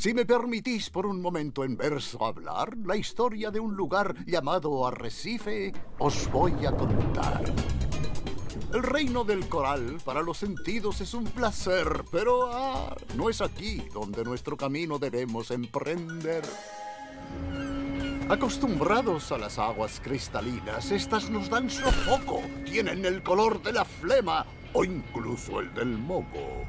Si me permitís por un momento en verso hablar, la historia de un lugar llamado Arrecife os voy a contar. El reino del coral para los sentidos es un placer, pero ah, no es aquí donde nuestro camino debemos emprender. Acostumbrados a las aguas cristalinas, estas nos dan sofoco, tienen el color de la flema o incluso el del moco.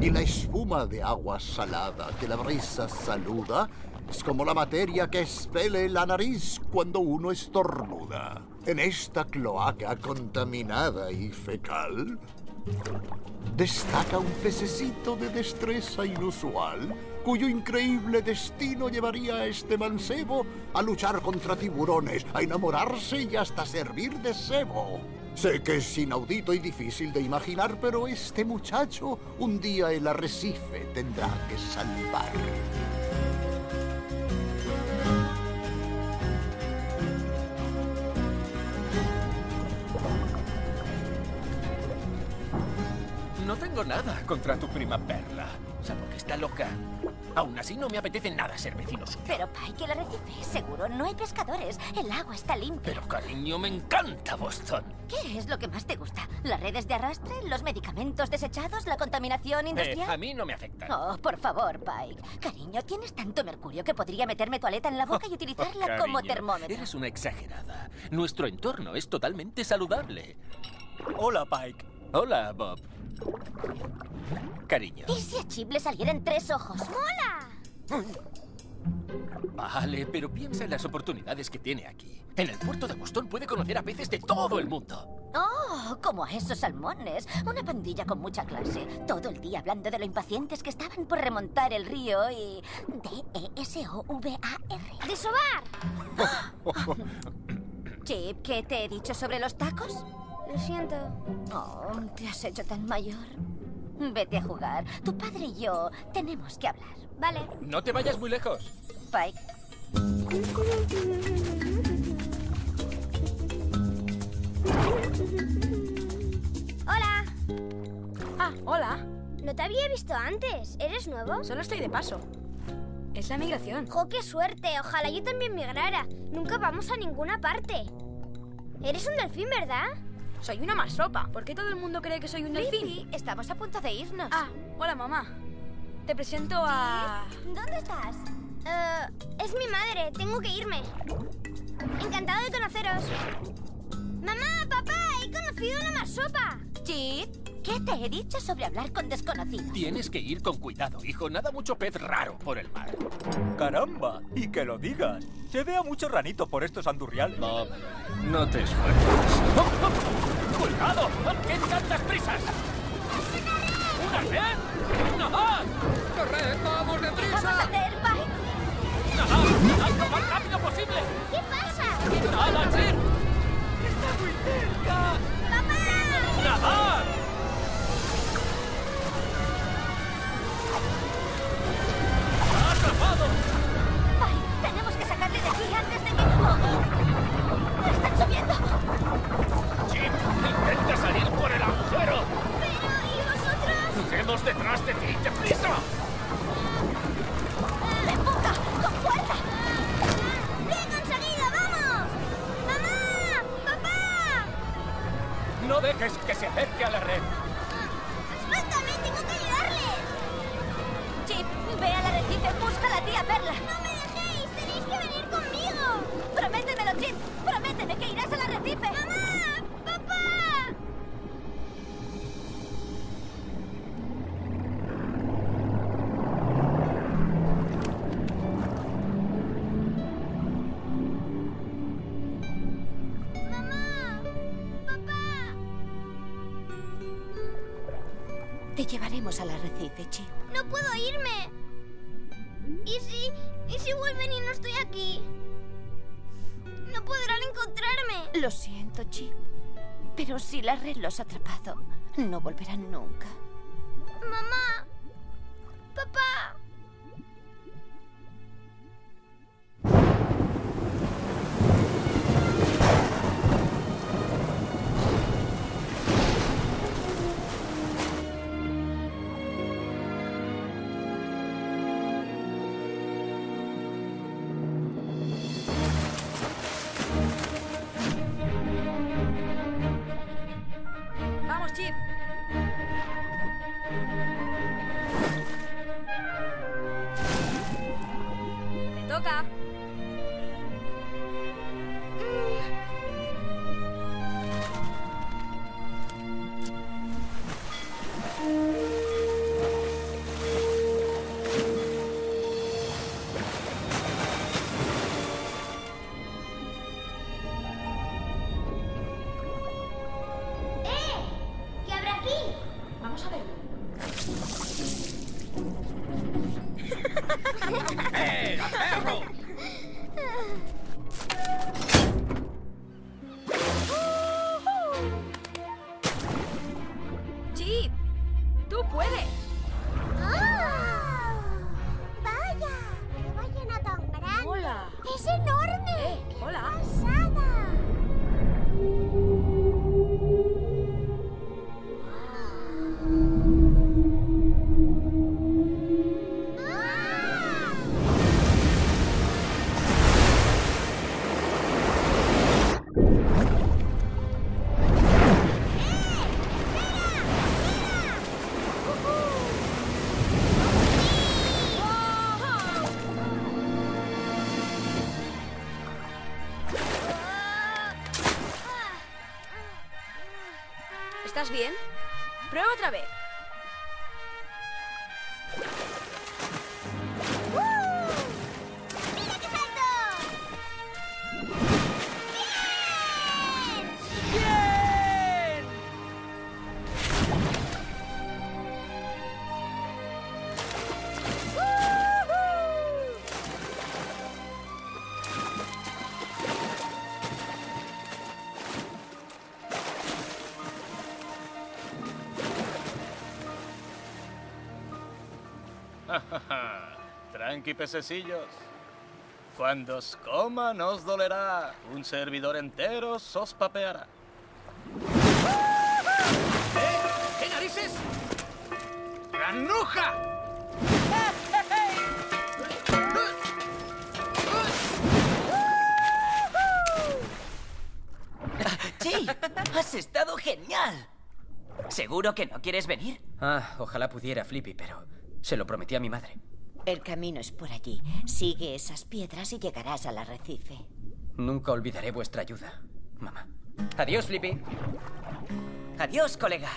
Y la espuma de agua salada que la brisa saluda es como la materia que expele la nariz cuando uno estornuda. En esta cloaca contaminada y fecal, destaca un pececito de destreza inusual cuyo increíble destino llevaría a este mancebo a luchar contra tiburones, a enamorarse y hasta servir de cebo. Sé que es inaudito y difícil de imaginar, pero este muchacho un día el arrecife tendrá que salvar. No tengo nada contra tu prima Perla, salvo que está loca. Aún así no me apetece nada ser vecino suyo. Pero, Pike, el arrecife es seguro. No hay pescadores. El agua está limpia. Pero, cariño, me encanta Boston. ¿Qué es lo que más te gusta? ¿Las redes de arrastre? ¿Los medicamentos desechados? ¿La contaminación Eh, industrial? a mí no me afecta. Oh, por favor, Pike. Cariño, tienes tanto mercurio que podría meterme tu aleta en la boca y utilizarla como Oh, Cariño, termómetro. Eres una exagerada. Nuestro entorno es totalmente saludable. Hola, Pike. Hola, Bob. Cariño. ¿Y si a Chip le salieran tres ojos? ¡Mola! Vale, pero piensa en las oportunidades que tiene aquí. En el puerto de Boston puede conocer a peces de todo el mundo. Oh, como a esos salmones. Una pandilla con mucha clase. Todo el día hablando de lo impacientes que estaban por remontar el río y... E D-E-S-O-V-A-R. ¡Desovar! Chip, ¿qué te he dicho sobre los tacos? Lo siento. Oh, te has hecho tan mayor. Vete a jugar. Tu padre y yo tenemos que hablar. Vale. No te vayas muy lejos. Pike. ¡Hola! Ah, hola. No te había visto antes. ¿Eres nuevo? Solo estoy de paso. Es la migración. ¡Jo, qué suerte! Ojalá yo también migrara. Nunca vamos a ninguna parte. Eres un delfín, ¿verdad? Soy una marsopa. ¿Por qué todo el mundo cree que soy un delfín? Pipi, estamos a punto de irnos. Ah, hola mamá. Te presento a... ¿Dónde estás? Eh, es mi madre. Tengo que irme. Encantado de conoceros. Mamá, papá, he conocido una marsopa. Chip, ¿qué te he dicho sobre hablar con desconocidos? Tienes que ir con cuidado, hijo. Nada mucho pez raro por el mar. Caramba, y que lo digas. Se ve a mucho ranito por estos andurriales. Bob, no te esfuerces. ¡Oh, oh! ¡Cuidado! ¿Qué tantas prisas? ¡Una red! ¡Nadad! ¡Corred, vamos ¿Qué vamos a deprisa! hacer? ¡Nadad! ¡Haz lo más rápido posible! ¿Qué pasa? ¡Nada, Chip! ¡Está muy cerca! ¡Nadad! ¡Ha tenemos que sacarle de aquí antes de que... ¡Oh! ¡Están subiendo! ¡Chip! ¡Intenta salir por el agujero! Pero, ¿y vosotros? ¡Iremos detrás de ti! ¡Deprisa! ¡Empuja! ¡Con fuerza! ¡Lo he conseguido! ¡Vamos! ¡Mamá! ¡Papá! ¡No dejes que se acerque a la red! ¡No puedo irme! ¿Y si... ¿Y si vuelven y no estoy aquí? No podrán encontrarme. Lo siento, Chip. Pero si la red los ha atrapado, no volverán nunca. Mamá. Papá. ¿Estás bien? Prueba otra vez. Tranqui, pececillos. Cuando os coma, no os dolerá. Un servidor entero os papeará. ¿Eh? ¿Qué narices? ¡Granuja! Sí, has estado genial. ¿Seguro que no quieres venir? Ah, ojalá pudiera, Flippy, pero se lo prometí a mi madre. El camino es por allí. Sigue esas piedras y llegarás al arrecife. Nunca olvidaré vuestra ayuda, mamá. Adiós, Flippy. Adiós, colega.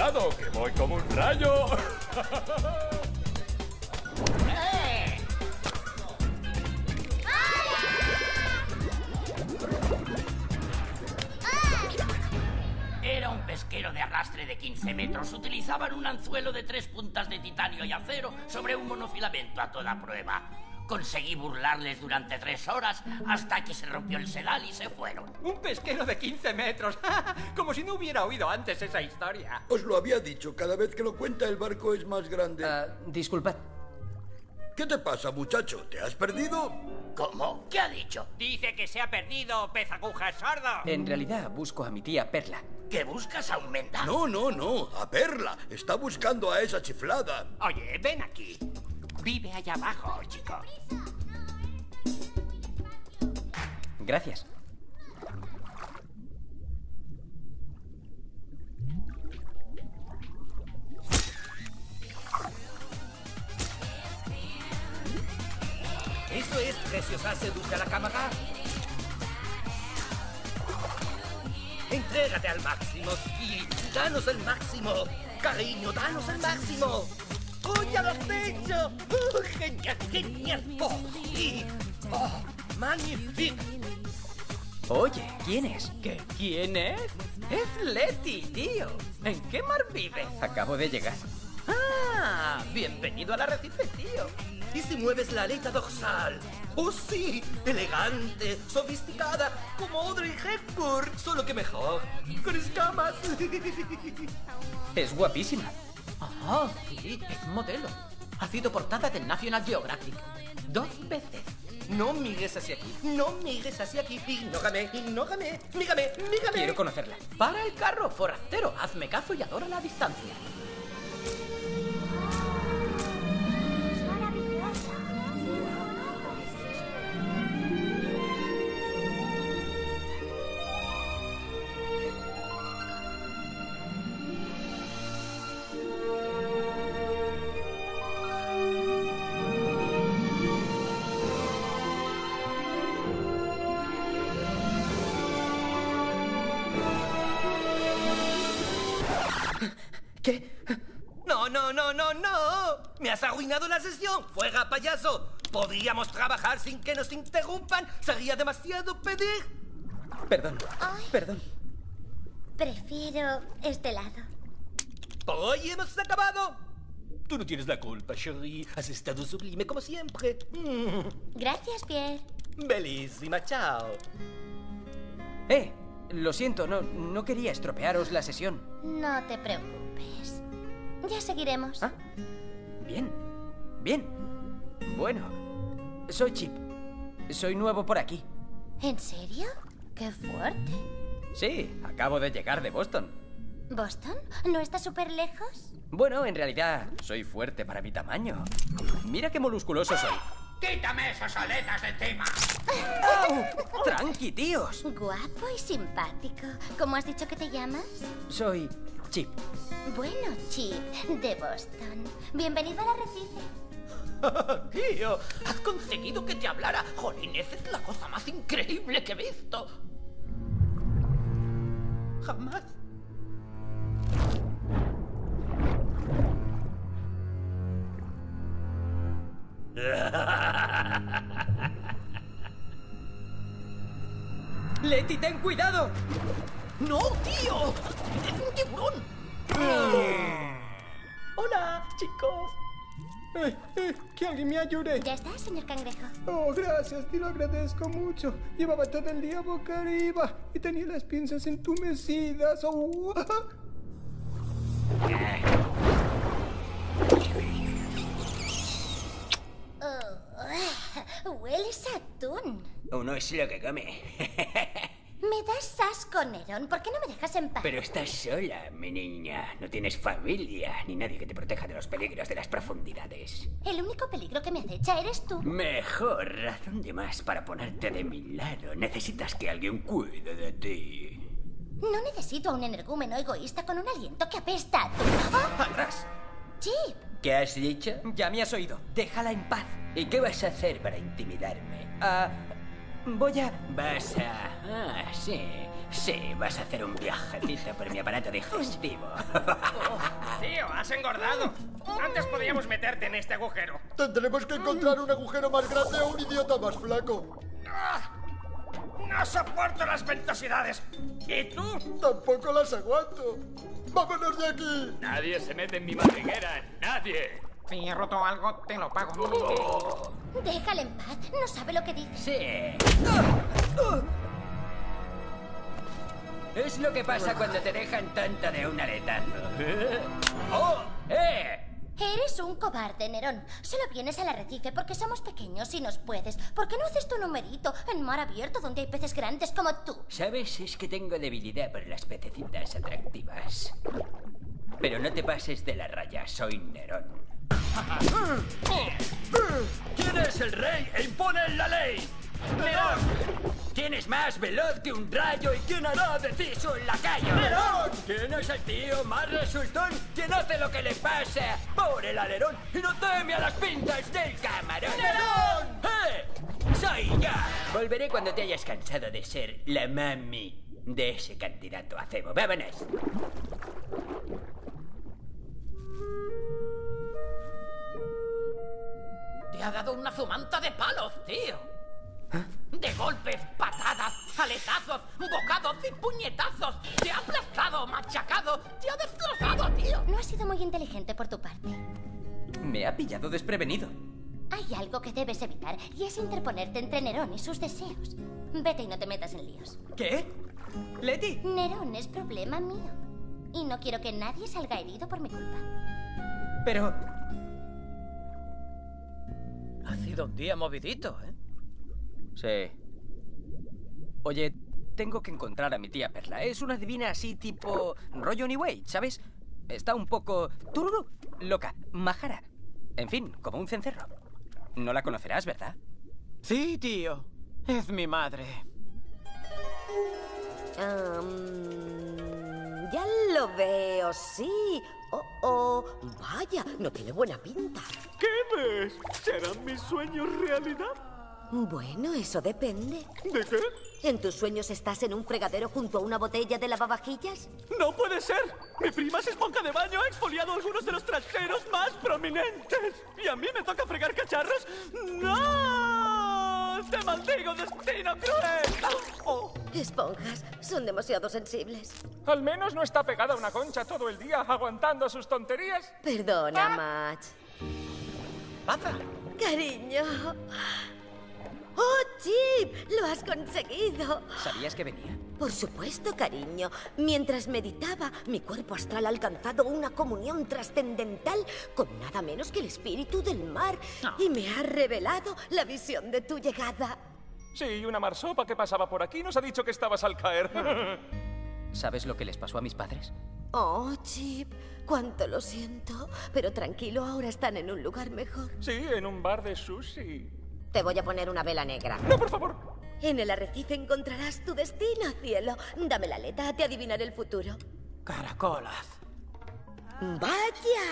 Cuidado, que voy como un rayo! Era un pesquero de arrastre de 15 metros. Utilizaban un anzuelo de tres puntas de titanio y acero sobre un monofilamento a toda prueba. Conseguí burlarles durante tres horas hasta que se rompió el sedal y se fueron. Un pesquero de 15 metros. Como si no hubiera oído antes esa historia. Os lo había dicho, cada vez que lo cuenta el barco es más grande. Ah, disculpad. ¿Qué te pasa, muchacho? ¿Te has perdido? ¿Cómo? ¿Qué ha dicho? Dice que se ha perdido, pez aguja sordo. En realidad busco a mi tía Perla. ¿Que buscas a un menda? No, no, no, a Perla. Está buscando a esa chiflada. Oye, ven aquí. Vive allá abajo, chico. Gracias. Eso es preciosa, seduce a la cámara. Entrégate al máximo, sí. Danos el máximo. Cariño, danos el máximo. ¡Oh, ya lo has hecho! ¡Oh, genial, genial! ¡Oh! ¡Oh, magnífico! Oye, ¿quién es? ¿Qué? ¿Quién es? Es Letty, tío. ¿En qué mar vives? Acabo de llegar. Ah, bienvenido al arrecife, tío. ¿Y si mueves la aleta dorsal? ¡Oh, sí! Elegante, sofisticada, como Audrey Hepburn, solo que mejor, con escamas. Es guapísima. Ah, sí, es modelo. Ha sido portada del National Geographic. Dos veces. No mires hacia aquí, no mires hacia aquí. Ignórame, ignórame, mígame, mígame. Quiero conocerla. Para el carro, forastero. Hazme caso y adora la distancia. Sesión. Fuera, payaso. Podríamos trabajar sin que nos interrumpan. Sería demasiado pedir. Perdón. Ay. Perdón. Prefiero este lado. Hoy hemos acabado. Tú no tienes la culpa, Cherie. Has estado sublime como siempre. Gracias, Pierre. Bellísima, chao. Eh, lo siento, no, no quería estropearos la sesión. No te preocupes. Ya seguiremos. ¿Ah? Bien, bien. Bueno, soy Chip. Soy nuevo por aquí. ¿En serio? ¡Qué fuerte! Sí, acabo de llegar de Boston. ¿Boston? ¿No está súper lejos? Bueno, en realidad, soy fuerte para mi tamaño. Mira qué musculoso soy. ¡Quítame esas aletas de encima! ¡Au! ¡Tranqui, tíos! Guapo y simpático. ¿Cómo has dicho que te llamas? Soy Chip. Bueno, Chip, de Boston. Bienvenido al arrecife. Tío, has conseguido que te hablara. Jolines, es la cosa más increíble que he visto. Jamás. ¡Leti, ten cuidado! ¡No, tío! ¡Es un tiburón! Hola, chicos. Eh, eh, que alguien me ayude. Ya está, señor cangrejo. Oh, gracias, te lo agradezco mucho. Llevaba todo el día boca arriba y tenía las pinzas entumecidas. Oh. Oh, hueles a atún. Uno es lo que come. Me das asco, Nerón. ¿Por qué no me dejas en paz? Pero estás sola, mi niña. No tienes familia, ni nadie que te proteja de los peligros de las profundidades. El único peligro que me acecha eres tú. Mejor razón de más para ponerte de mi lado. Necesitas que alguien cuide de ti. No necesito a un energúmeno egoísta con un aliento que apesta a tu... ¡Ah! ¡Atrás! Chip, ¿Qué has dicho? Ya me has oído. Déjala en paz. ¿Y qué vas a hacer para intimidarme? Ah, voy a... Vas a... Ah, sí. Sí, vas a hacer un viajecito por mi aparato digestivo. Tío, has engordado. Antes podíamos meterte en este agujero. Tendremos que encontrar un agujero más grande o un idiota más flaco. ¡Ah! No soporto las ventosidades. ¿Y tú? Tampoco las aguanto. ¡Vámonos de aquí! Nadie se mete en mi madriguera. Nadie. Si he roto algo, te lo pago. déjale en paz. No sabe lo que dice. Sí. Es lo que pasa cuando te dejan tonto de un aletazo. ¡Oh! ¡Eh! Eres un cobarde, Nerón. Solo vienes al arrecife porque somos pequeños y nos puedes. ¿Por qué no haces tu numerito en mar abierto donde hay peces grandes como tú? ¿Sabes? Es que tengo debilidad por las pececitas atractivas. Pero no te pases de la raya, soy Nerón. ¿Quién es el rey e impone la ley? ¡Nerón! ¿Quién es más veloz que un rayo y quién hará de ti su lacayo? ¡Nerón! ¿Quién es el tío más resultón? ¿Quién hace lo que le pasa por el alerón y no teme a las pintas del camarón? ¡Nerón! ¡Eh! ¡Soy yo! Volveré cuando te hayas cansado de ser la mami de ese candidato a cebo. ¡Vámonos! Te ha dado una zumanta de palos, tío. De golpes, patadas, aletazos, bocados y puñetazos. Te ha aplastado, machacado, te ha destrozado, tío. No ha sido muy inteligente por tu parte. Me ha pillado desprevenido. Hay algo que debes evitar y es interponerte entre Nerón y sus deseos. Vete y no te metas en líos. ¿Qué? ¿Leti? Nerón es problema mío. Y no quiero que nadie salga herido por mi culpa. Pero... Ha sido un día movidito, ¿eh? Sí. Oye, tengo que encontrar a mi tía Perla. Es una divina así tipo rollo New Age, ¿sabes? Está un poco... tururú, loca, majara. En fin, como un cencerro. No la conocerás, ¿verdad? Sí, tío. Es mi madre. Um, ya lo veo, sí. Oh, oh, vaya, no tiene buena pinta. ¿Qué ves? ¿Serán mis sueños realidad? Bueno, eso depende. ¿De qué? ¿En tus sueños estás en un fregadero junto a una botella de lavavajillas? ¡No puede ser! Mi prima se esponja de baño ha exfoliado algunos de los trasteros más prominentes. ¿Y a mí me toca fregar cacharros? ¡No! ¡Te maldito! ¡Maldigo destino cruel! Oh. Esponjas son demasiado sensibles. Al menos no está pegada a una concha todo el día aguantando sus tonterías. Perdona, Match. ¡Pasa! Cariño. ¡Oh, Chip! ¡Lo has conseguido! ¿Sabías que venía? Por supuesto, cariño. Mientras meditaba, mi cuerpo astral ha alcanzado una comunión trascendental con nada menos que el espíritu del mar y me ha revelado la visión de tu llegada. Sí, una marsopa que pasaba por aquí nos ha dicho que estabas al caer. ¿Sabes lo que les pasó a mis padres? Oh, Chip, cuánto lo siento. Pero tranquilo, ahora están en un lugar mejor. Sí, en un bar de sushi. Te voy a poner una vela negra. No, por favor. En el arrecife encontrarás tu destino, cielo. Dame la aleta, te adivinaré el futuro. Caracolas. ¡Vaya!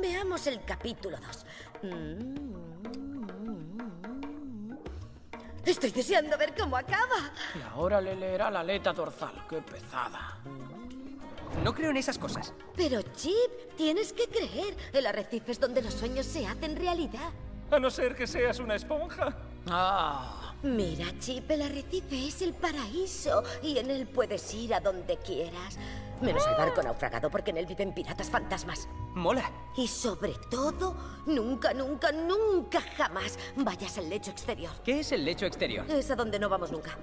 Veamos el capítulo 2. Estoy deseando ver cómo acaba. Y ahora le leerá la aleta dorsal. ¡Qué pesada! No creo en esas cosas. Pero, Chip, tienes que creer. El arrecife es donde los sueños se hacen realidad. A no ser que seas una esponja. Ah. Mira, Chip, el arrecife es el paraíso y en él puedes ir a donde quieras. Menos el barco naufragado porque en él viven piratas fantasmas. Mola. Y sobre todo, nunca, nunca, nunca jamás vayas al lecho exterior. ¿Qué es el lecho exterior? Es a donde no vamos nunca.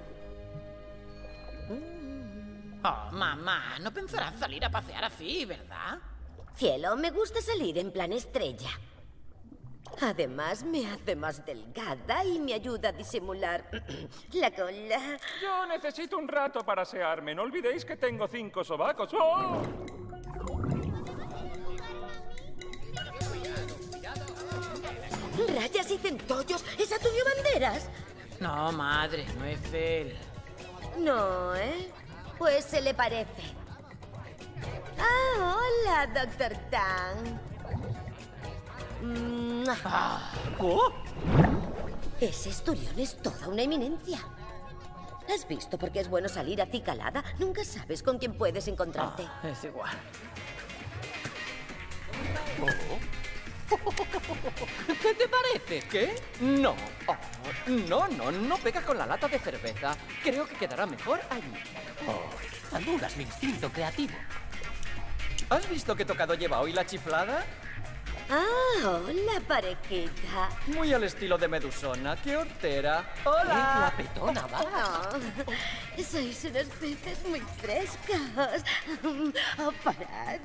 Oh, mamá, no pensarás salir a pasear así, ¿verdad? Cielo, me gusta salir en plan estrella. Además, me hace más delgada y me ayuda a disimular la cola. Yo necesito un rato para asearme. No olvidéis que tengo cinco sobacos. ¡Oh! Rayas y centollos, ¿es Antonio Banderas? No, madre, no es él. No, ¿eh? Pues se le parece. Ah, hola, Doctor Tang. Ah. ¡Oh! Ese esturión es toda una eminencia. ¿Has visto por qué es bueno salir acicalada? Nunca sabes con quién puedes encontrarte. Ah, es igual. ¿Qué te parece? ¿Qué? No. Oh, no, no, no pega con la lata de cerveza. Creo que quedará mejor allí. Oh, anulas mi instinto creativo. ¿Has visto qué tocado lleva hoy la chiflada? Ah, hola, parejita. Muy al estilo de Medusona. ¡Qué hortera! ¡Hola! ¡Qué guapetona va! Oh, sois unos peces muy frescos. Oh, parad.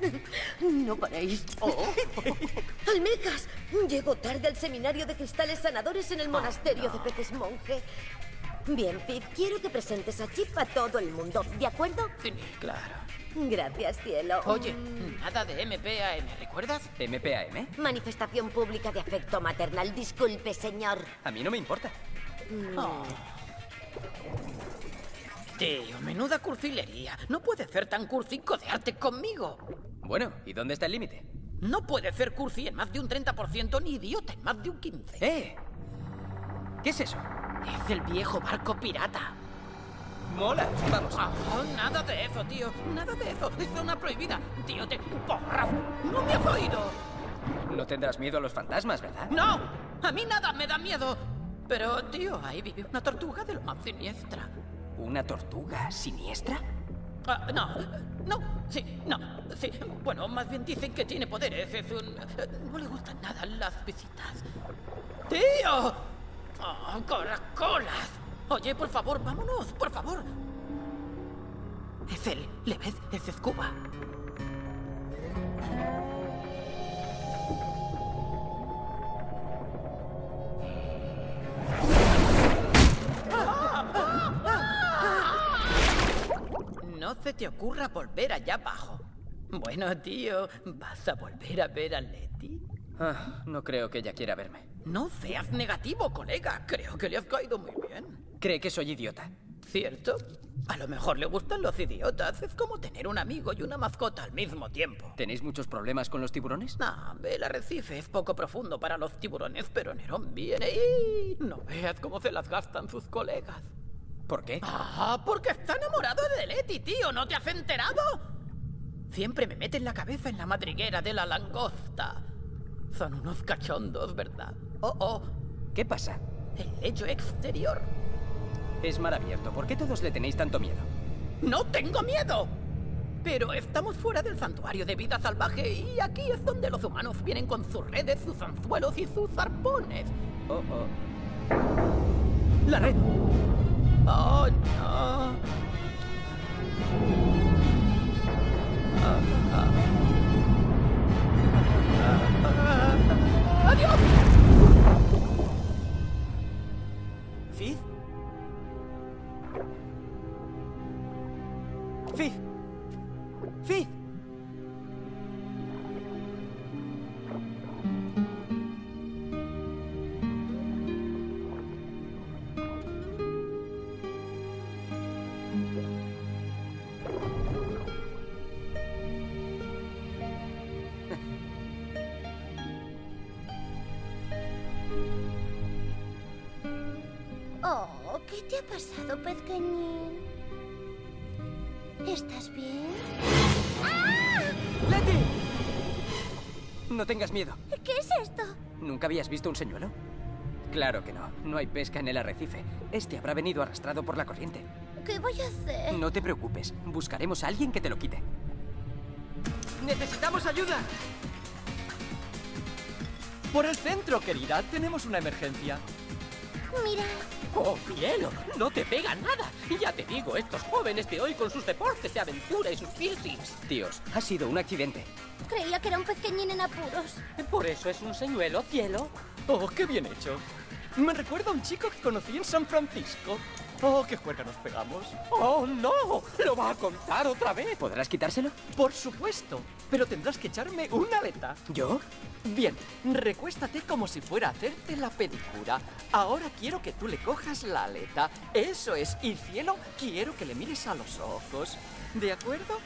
No paréis. Oh. Almejas, llego tarde al seminario de cristales sanadores en el monasterio de peces monje. Bien, Pip, quiero que presentes a Chip a todo el mundo, ¿de acuerdo? Claro. Gracias, cielo. Oye, nada de MPAM, ¿recuerdas? ¿MPAM? Manifestación pública de afecto maternal. Disculpe, señor. A mí no me importa. Oh. Tío, menuda cursilería. No puede ser tan cursi codearte conmigo. Bueno, ¿y dónde está el límite? No puede ser cursi en más de un 30% ni idiota en más de un 15%. ¡Eh! ¿Qué es eso? Es el viejo barco pirata. Mola, vamos. Oh, nada de eso, tío. Nada de eso. Es zona prohibida. Tío, te... ¡Porra! ¡No me has oído! No tendrás miedo a los fantasmas, ¿verdad? ¡No! A mí nada me da miedo. Pero, tío, ahí vive una tortuga de lo más siniestra. ¿Una tortuga siniestra? Ah, no, no, sí, no, sí. Bueno, más bien dicen que tiene poderes. Es un... No le gustan nada las visitas. ¡Tío! ¡Oh, caracolas! Oye, por favor, vámonos, por favor. Es él, ¿le ves? Es Scuba. No se te ocurra volver allá abajo. Bueno, tío, ¿vas a volver a ver a Letty? Ah, no creo que ella quiera verme. No seas negativo, colega. Creo que le has caído muy bien. Cree que soy idiota. ¿Cierto? A lo mejor le gustan los idiotas. Es como tener un amigo y una mascota al mismo tiempo. ¿Tenéis muchos problemas con los tiburones? No, el arrecife es poco profundo para los tiburones, pero Nerón viene y... No veas cómo se las gastan sus colegas. ¿Por qué? Ah, porque está enamorado de Leti, tío. ¿No te has enterado? Siempre me mete en la cabeza en la madriguera de la langosta. Son unos cachondos, ¿verdad? Oh, oh. ¿Qué pasa? El lecho exterior. Es mar abierto. ¿Por qué todos le tenéis tanto miedo? ¡No tengo miedo! Pero estamos fuera del santuario de vida salvaje y aquí es donde los humanos vienen con sus redes, sus anzuelos y sus arpones. Oh, oh. ¡La red! ¡Oh, no! Ah, ah. Ah. ¡Adiós! Visto un señuelo? Claro que no. No hay pesca en el arrecife. Este habrá venido arrastrado por la corriente. ¿Qué voy a hacer? No te preocupes. Buscaremos a alguien que te lo quite. ¡Necesitamos ayuda! Por el centro, querida. Tenemos una emergencia. Mira, ¡Oh, cielo! No te pega nada. Ya te digo, estos jóvenes de hoy con sus deportes de aventura y sus piercings. Tíos, ha sido un accidente. creía que era un pezqueñín en apuros. Por eso es un señuelo, cielo. Oh, qué bien hecho. Me recuerda a un chico que conocí en San Francisco. Oh, qué juerga nos pegamos. ¡Oh, no! ¡Lo va a contar otra vez! ¿Podrás quitárselo? Por supuesto, pero tendrás que echarme una aleta. ¿Yo? Bien, recuéstate como si fuera a hacerte la pedicura. Ahora quiero que tú le cojas la aleta. Eso es. Y cielo, quiero que le mires a los ojos. ¿De acuerdo?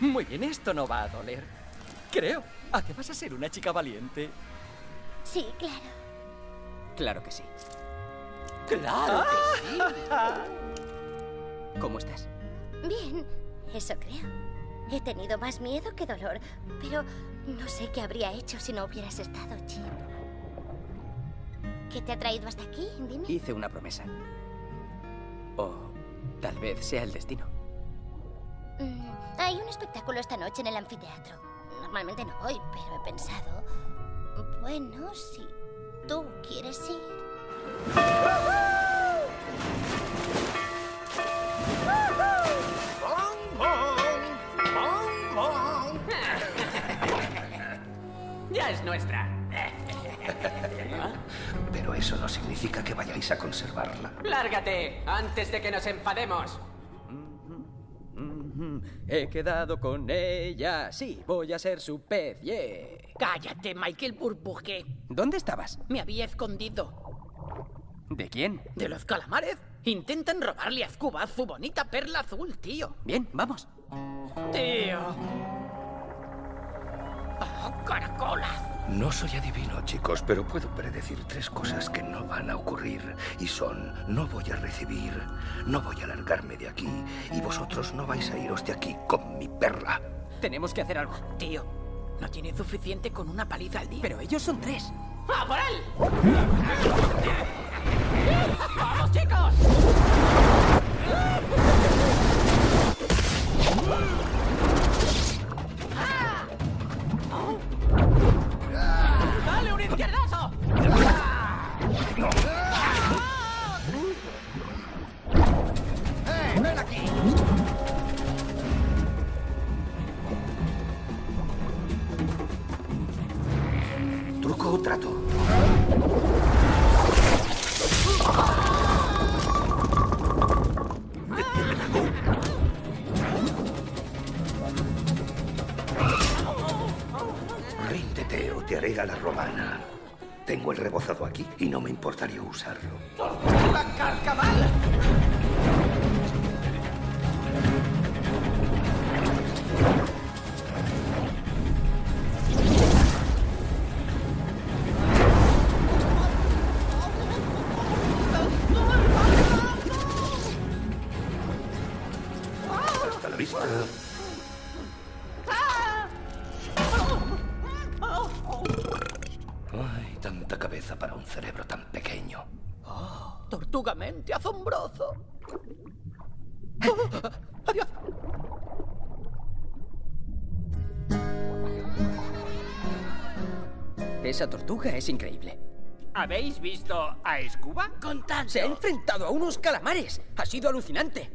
Muy bien, esto no va a doler. Creo. ¿A que vas a ser una chica valiente? Sí, claro. Claro que sí. ¡Claro que sí! ¿Cómo estás? Bien, eso creo. He tenido más miedo que dolor, pero no sé qué habría hecho si no hubieras estado, Chip. ¿Qué te ha traído hasta aquí? Dime. Hice una promesa. O tal vez sea el destino. Mm, hay un espectáculo esta noche en el anfiteatro. Normalmente no voy, pero he pensado... Bueno, si tú quieres ir... Es nuestra. Pero eso no significa que vayáis a conservarla. ¡Lárgate! Antes de que nos enfademos. He quedado con ella. Sí, voy a ser su pez. Yeah. Cállate, Michael Burbuje. ¿Dónde estabas? Me había escondido. ¿De quién? ¿De los calamares? Intentan robarle a Scubaz su bonita perla azul, tío. Bien, vamos. Tío. ¡Oh, caracolas! No soy adivino, chicos, pero puedo predecir tres cosas que no van a ocurrir. Y son, no voy a recibir, no voy a largarme de aquí, y vosotros no vais a iros de aquí con mi perla. Tenemos que hacer algo. Tío, no tiene suficiente con una paliza al día. Pero ellos son tres. ¡A por él! ¡Vamos, chicos! ¡Dale un izquierdazo! ¡Eh! ¿Truco o trato? Te haré a la romana. Tengo el rebozado aquí y no me importaría usarlo. ¡La carcamal! Esa tortuga es increíble. ¿Habéis visto a Scuba? Contando. Se ha enfrentado a unos calamares. Ha sido alucinante.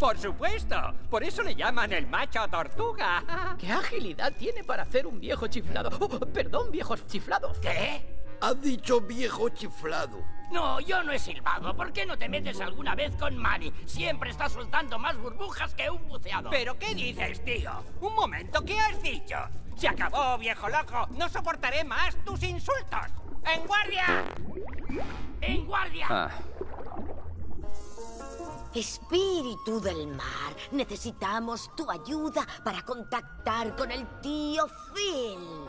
Por supuesto. Por eso le llaman el macho tortuga. ¿Qué agilidad tiene para hacer un viejo chiflado? Oh, perdón, viejos chiflados. ¿Qué? Ha dicho viejo chiflado. No, yo no he silbado. ¿Por qué no te metes alguna vez con Manny? Siempre está soltando más burbujas que un buceador. ¿Pero qué dices, tío? Un momento, ¿qué has dicho? Se acabó, viejo loco. No soportaré más tus insultos. ¡En guardia! ¡En guardia! Ah, Espíritu del mar, necesitamos tu ayuda para contactar con el tío Phil.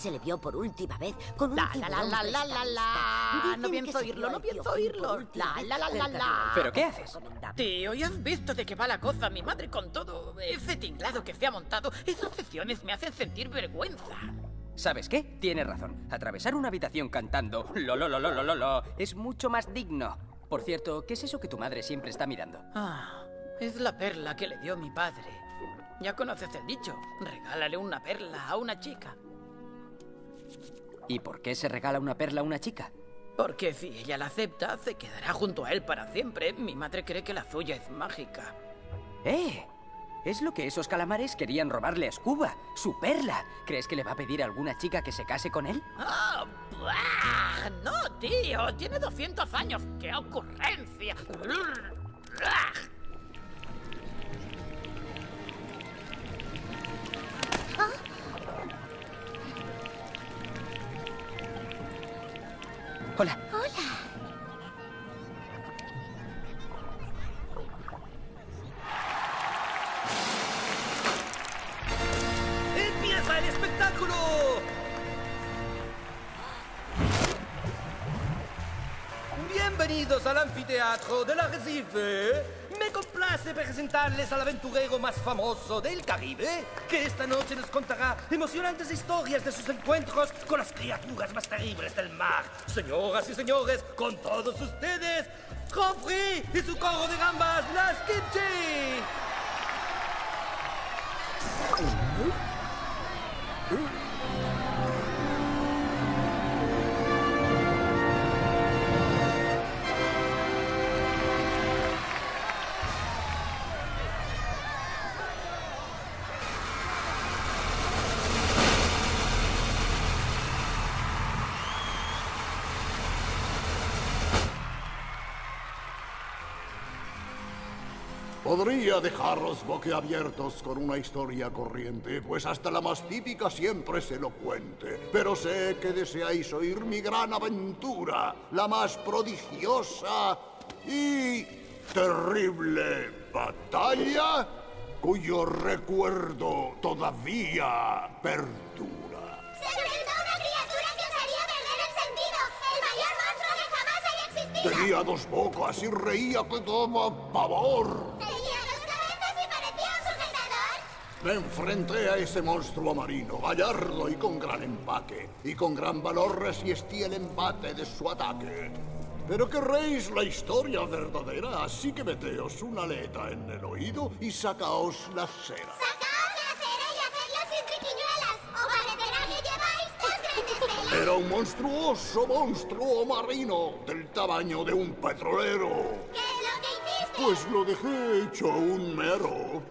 Se le vio por última vez con un La, la, tiburón la, la, la, la, la. Dicen No pienso oírlo, no pienso oírlo. La, ¿Pero qué haces? Tío, ¿ya has visto de qué va la cosa? Mi madre con todo ese tinglado que se ha montado. Esas sesiones me hacen sentir vergüenza. ¿Sabes qué? Tienes razón. Atravesar una habitación cantando lo lo lo lo lo lo lo es mucho más digno. Por cierto, ¿qué es eso que tu madre siempre está mirando? Ah, es la perla que le dio mi padre. Ya conoces el dicho, regálale una perla a una chica. ¿Y por qué se regala una perla a una chica? Porque si ella la acepta, se quedará junto a él para siempre. Mi madre cree que la suya es mágica. ¡Eh! Es lo que esos calamares querían robarle a Scuba, su perla. ¿Crees que le va a pedir a alguna chica que se case con él? ¡Ah! buah, ¡No, tío! Tiene 200 años. ¡Qué ocurrencia! Hola. ¡Empieza el espectáculo! Bienvenidos al anfiteatro del Arrecife. Me complace presentarles al aventurero más famoso del Caribe, que esta noche nos contará emocionantes historias de sus encuentros con las criaturas más terribles del mar. Señoras y señores, con todos ustedes, Joffrey y su coro de gambas, las Kimchi. Podría dejaros boquiabiertos con una historia corriente, pues hasta la más típica siempre es elocuente. Pero sé que deseáis oír mi gran aventura, la más prodigiosa y terrible batalla, cuyo recuerdo todavía perdura. ¡Se enfrentó una criatura que os haría perder el sentido! ¡El mayor monstruo que jamás haya existido! Tenía dos bocas y reía que daba pavor. Me enfrenté a ese monstruo marino, gallardo y con gran empaque, y con gran valor resistí el embate de su ataque. Pero querréis la historia verdadera, así que meteos una aleta en el oído y sacaos la cera. ¡Sacaos la cera y hacedlo sin triquiñuelas! ¡O parecerá que lleváis dos grandes velas! Era un monstruoso monstruo marino, del tamaño de un petrolero. ¿Qué es lo que hiciste? Pues lo dejé hecho un mero.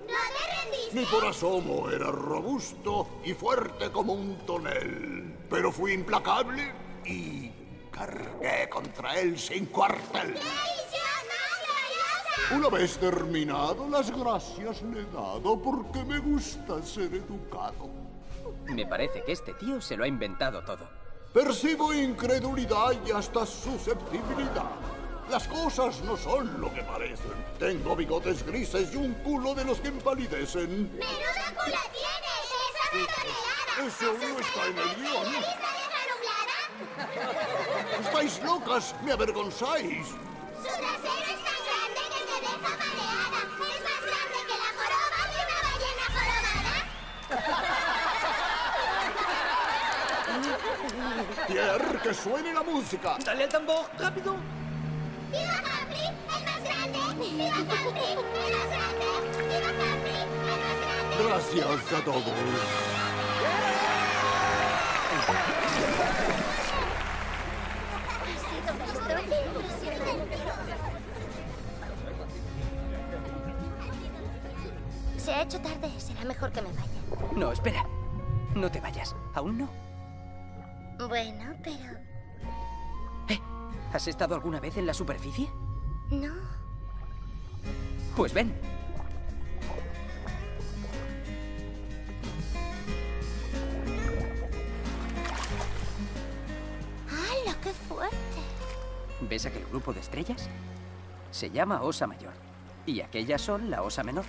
Ni por asomo era robusto y fuerte como un tonel. Pero fui implacable y cargué contra él sin cuartel. Una vez terminado, las gracias le he dado porque me gusta ser educado. Me parece que este tío se lo ha inventado todo. Percibo incredulidad y hasta susceptibilidad. Las cosas no son lo que parecen. Tengo bigotes grises y un culo de los que empalidecen. ¡Menudo culo tienes! ¡Esa redondeada! Eso no está en el guion. ¡Estáis locas! ¡Me avergonzáis! Su trasero es tan grande que te deja mareada. Es más grande que la joroba de una ballena jorobada. Pierre, que suene la música. Dale al tambor, rápido. ¡Viva Humphrey, el más grande! ¡Viva Humphrey, el más grande! ¡Viva Humphrey, el más grande! Gracias a todos. Se ha hecho tarde. Será mejor que me vaya. No, espera. No te vayas. ¿Aún no? Bueno, pero... ¿Has estado alguna vez en la superficie? No. Pues ven. ¡Hala, qué fuerte! ¿Ves aquel grupo de estrellas? Se llama Osa Mayor. Y aquellas son la Osa Menor.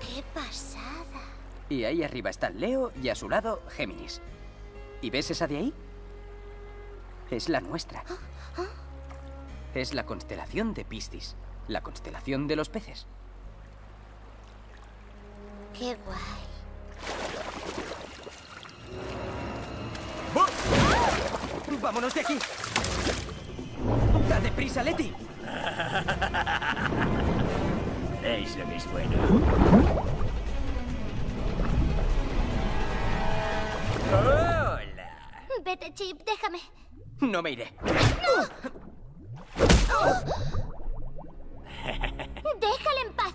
¡Qué pasada! Y ahí arriba está Leo y a su lado Géminis. ¿Y ves esa de ahí? Es la nuestra. Es la constelación de Piscis, la constelación de los peces. ¡Qué guay! ¡Vámonos de aquí! ¡Date prisa, Leti! Eso es bueno. ¡Hola! Vete, Chip, déjame. No me iré. Déjale en paz.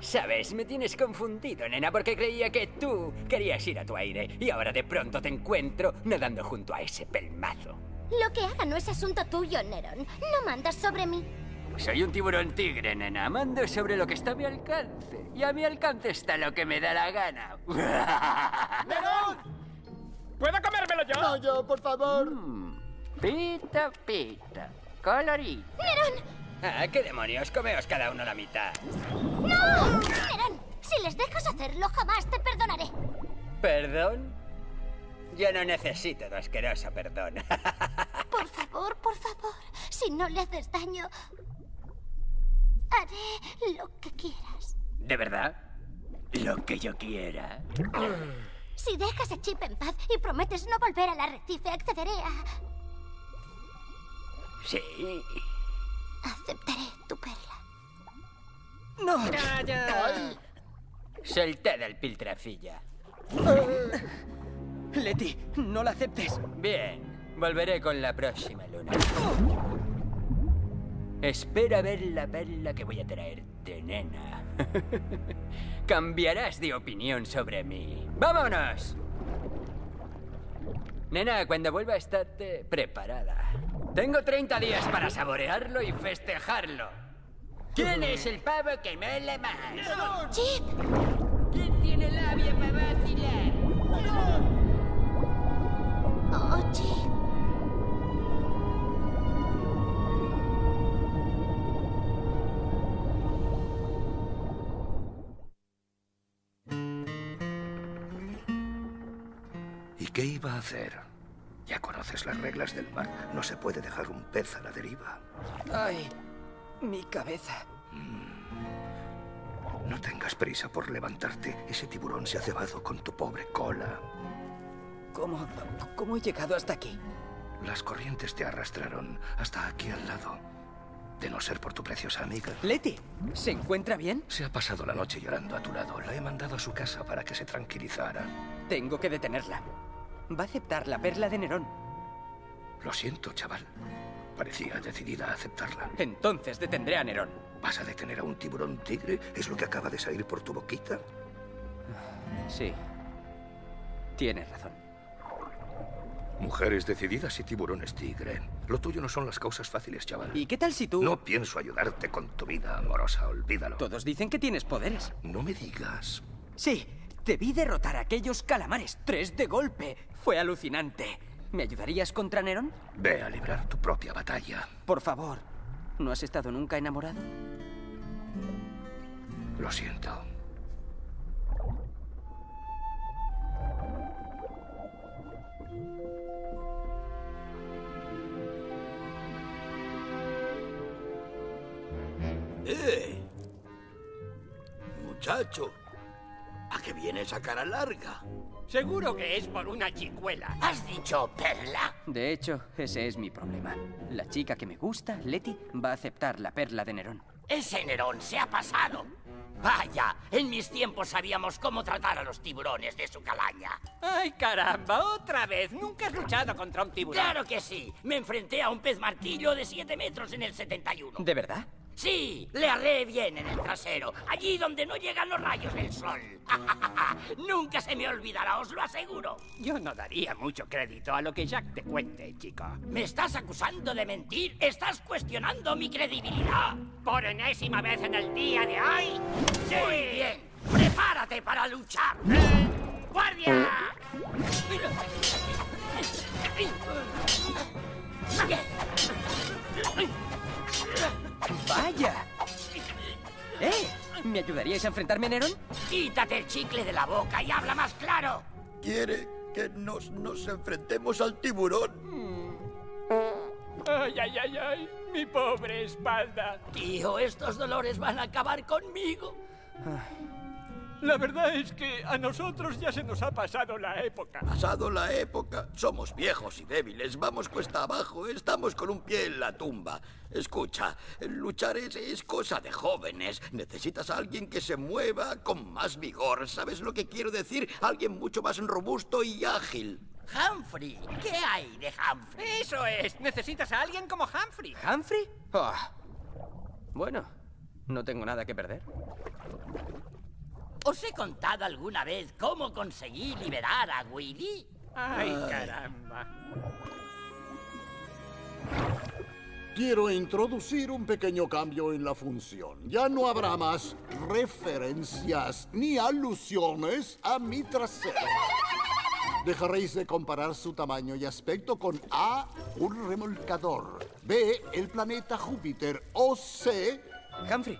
Sabes, me tienes confundido, nena, porque creía que tú querías ir a tu aire y ahora de pronto te encuentro nadando junto a ese pelmazo. Lo que haga no es asunto tuyo, Neron. No mandas sobre mí. Soy un tiburón tigre, nena. Mando sobre lo que está a mi alcance. Y a mi alcance está lo que me da la gana. ¡Nerón! ¿Puedo comérmelo yo? No, yo, por favor. Pita, pita. Colorín. ¡Neron! Ah, ¿qué demonios? Comeos cada uno la mitad. ¡No! Neron, si les dejas hacerlo, jamás te perdonaré. ¿Perdón? Yo no necesito tu asqueroso perdón. Por favor, por favor, si no le haces daño, haré lo que quieras. ¿De verdad? Lo que yo quiera. Si dejas a Chip en paz y prometes no volver al arrecife, accederé a... Sí. Aceptaré tu perla. ¡No! ¡Calla! Solté del piltrafilla. Leti, no la aceptes. Bien, volveré con la próxima luna. Espera ver la perla que voy a traerte, nena. Cambiarás de opinión sobre mí. ¡Vámonos! Nena, cuando vuelva estate preparada. Tengo 30 días para saborearlo y festejarlo. ¿Quién es el pavo que mele más? ¡Chip! ¿Quién tiene labia para vacilar? Oh, Chip. ¿Y qué iba a hacer? Ya conoces las reglas del mar. No se puede dejar un pez a la deriva. Ay, mi cabeza. No tengas prisa por levantarte. Ese tiburón se ha cebado con tu pobre cola. ¿Cómo, cómo he llegado hasta aquí? Las corrientes te arrastraron hasta aquí al lado. De no ser por tu preciosa amiga. Leti, ¿se encuentra bien? Se ha pasado la noche llorando a tu lado. La he mandado a su casa para que se tranquilizara. Tengo que detenerla. Va a aceptar la perla de Nerón. Lo siento, chaval. Parecía decidida a aceptarla. Entonces detendré a Nerón. ¿Vas a detener a un tiburón tigre? ¿Es lo que acaba de salir por tu boquita? Sí. Tienes razón. Mujeres decididas y tiburones tigre. Lo tuyo no son las causas fáciles, chaval. ¿Y qué tal si tú...? No pienso ayudarte con tu vida amorosa, olvídalo. Todos dicen que tienes poderes. No me digas. Sí, te vi derrotar a aquellos calamares. Tres de golpe. Fue alucinante. ¿Me ayudarías contra Nerón? Ve a librar tu propia batalla. Por favor. ¿No has estado nunca enamorado? Lo siento. ¡Eh! Muchacho, ¿a qué viene esa cara larga? Seguro que es por una chicuela. ¿Has dicho perla? De hecho, ese es mi problema. La chica que me gusta, Letty, va a aceptar la perla de Nerón. Ese Nerón se ha pasado. Vaya, en mis tiempos sabíamos cómo tratar a los tiburones de su calaña. ¡Ay, caramba! ¡Otra vez! Nunca has luchado contra un tiburón. Claro que sí. Me enfrenté a un pez martillo de 7 metros en el 71. ¿De verdad? Sí, le arré bien en el trasero, allí donde no llegan los rayos del sol. Nunca se me olvidará, os lo aseguro. Yo no daría mucho crédito a lo que Jack te cuente, chico. ¿Me estás acusando de mentir? ¿Estás cuestionando mi credibilidad? ¿Por enésima vez en el día de hoy? ¡Sí! Muy bien, prepárate para luchar. ¡Guardia! ¡Vaya! ¡Eh! ¿Me ayudaríais a enfrentarme a Nerón? Quítate el chicle de la boca y habla más claro. ¿Quiere que nos, nos enfrentemos al tiburón? ¡Ay, ay, ay, ay! ¡Mi pobre espalda! Tío, estos dolores van a acabar conmigo. La verdad es que a nosotros ya se nos ha pasado la época. Pasado la época. Somos viejos y débiles. Vamos cuesta abajo. Estamos con un pie en la tumba. Escucha, luchar es, es cosa de jóvenes. Necesitas a alguien que se mueva con más vigor. ¿Sabes lo que quiero decir? Alguien mucho más robusto y ágil. Humphrey, ¿qué hay de Humphrey? Eso es. Necesitas a alguien como Humphrey. ¿Humphrey? Ah. Bueno, no tengo nada que perder. ¿Os he contado alguna vez cómo conseguí liberar a Willy? ¡Ay, caramba! Quiero introducir un pequeño cambio en la función. Ya no habrá más referencias ni alusiones a mi trasero. Dejaréis de comparar su tamaño y aspecto con A, un remolcador, B, el planeta Júpiter o C... Humphrey.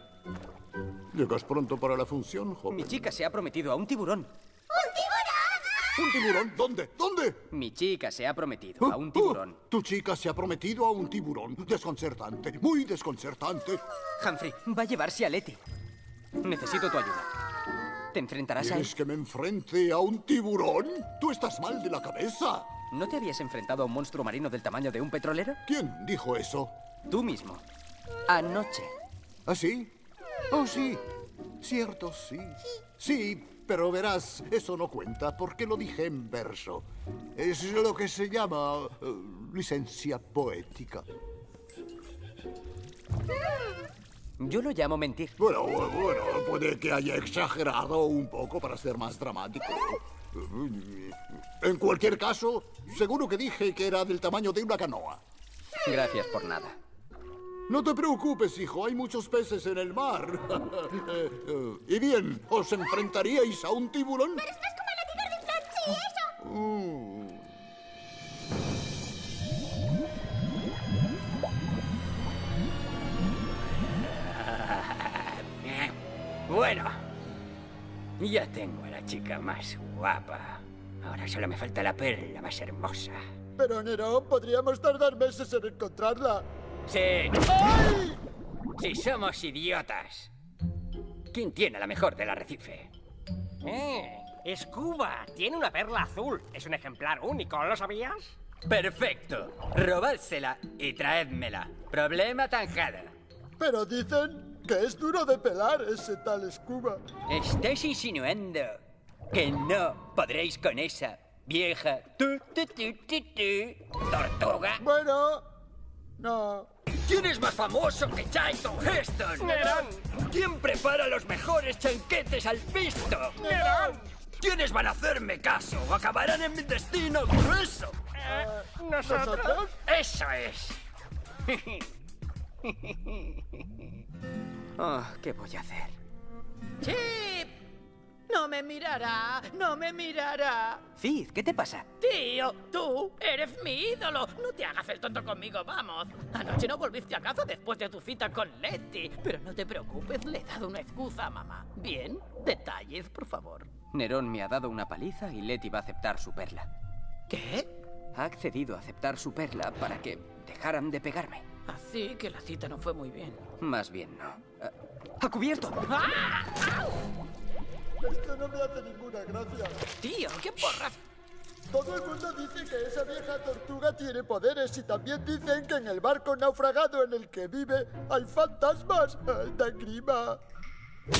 ¿Llegas pronto para la función, joven? Mi chica se ha prometido a un tiburón. ¡Un tiburón! ¿Un tiburón? ¿Dónde? ¿Dónde? Mi chica se ha prometido a un tiburón. Tu chica se ha prometido a un tiburón. Desconcertante, muy desconcertante. Humphrey, va a llevarse a Letty. Necesito tu ayuda. ¿Te enfrentarás a él? ¿Quieres que me enfrente a un tiburón? Tú estás mal de la cabeza. ¿No te habías enfrentado a un monstruo marino del tamaño de un petrolero? ¿Quién dijo eso? Tú mismo. Anoche. ¿Ah, sí? Oh, sí. Cierto, sí. Sí, pero verás, eso no cuenta porque lo dije en verso. Es lo que se llama eh, licencia poética. Yo lo llamo mentir. Bueno, bueno, puede que haya exagerado un poco para ser más dramático. En cualquier caso, seguro que dije que era del tamaño de una canoa. Gracias por nada. No te preocupes, hijo, hay muchos peces en el mar. y bien, ¿os enfrentaríais a un tiburón? Pero estás como la tigre de Flat, sí, eso. Mm. Bueno, ya tengo a la chica más guapa. Ahora solo me falta la perla más hermosa. Pero, Nerón, podríamos tardar meses en encontrarla. Sí. Si somos idiotas. ¿Quién tiene la mejor del arrecife? Eh, es Cuba. Tiene una perla azul. Es un ejemplar único, ¿lo sabías? Perfecto. Robádsela y traédmela. Problema tanjado. Pero dicen que es duro de pelar ese tal escuba. ¿Estás insinuando que no podréis con esa vieja tu, tu, tu, tu, tu, tortuga? Bueno, no. ¿Quién es más famoso que Charlton Heston? Nerón. ¿Quién prepara los mejores chanquetes al pisto? Nerón. ¿Quiénes van a hacerme caso acabarán en mi destino grueso? Eh, ¿Nosotros? Eso es. Oh, ¿Qué voy a hacer? ¡Chip! No me mirará, no me mirará. Cid, ¿qué te pasa? Tío, tú eres mi ídolo. No te hagas el tonto conmigo, vamos. Anoche no volviste a casa después de tu cita con Letty. Pero no te preocupes, le he dado una excusa a mamá. Bien, detalles, por favor. Nerón me ha dado una paliza y Letty va a aceptar su perla. ¿Qué? Ha accedido a aceptar su perla para que dejaran de pegarme. Así que la cita no fue muy bien. Más bien no. Ah, ¡Ha cubierto! ¡Ah! Esto no me hace ninguna gracia. Tío, qué porras. Todo el mundo dice que esa vieja tortuga tiene poderes y también dicen que en el barco naufragado en el que vive hay fantasmas. ¡Ay, da grima!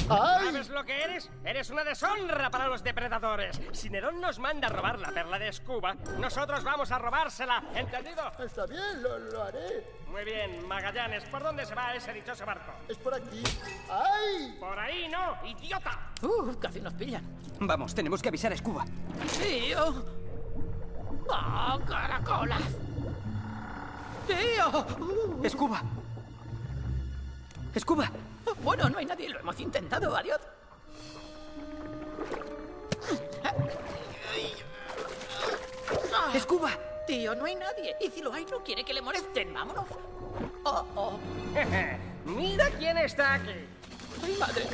¡Ay! ¿Sabes lo que eres? Eres una deshonra para los depredadores. Si Nerón nos manda a robar la perla de Escuba, nosotros vamos a robársela, ¿entendido? Está bien, lo, lo haré. Muy bien, Magallanes, ¿por dónde se va ese dichoso barco? Es por aquí. ¡Ay! Por ahí no, idiota. Uh, casi nos pillan. Vamos, tenemos que avisar a Scuba. Tío. ¡Oh, caracolas! ¡Tío! Uh. ¡Escuba! ¡Escuba! Bueno, no hay nadie. Lo hemos intentado, adiós. ¡Escuba! Tío, no hay nadie. Y si lo hay, no quiere que le molesten. Vámonos. Oh, oh. Mira quién está aquí. ¡Ay, madre!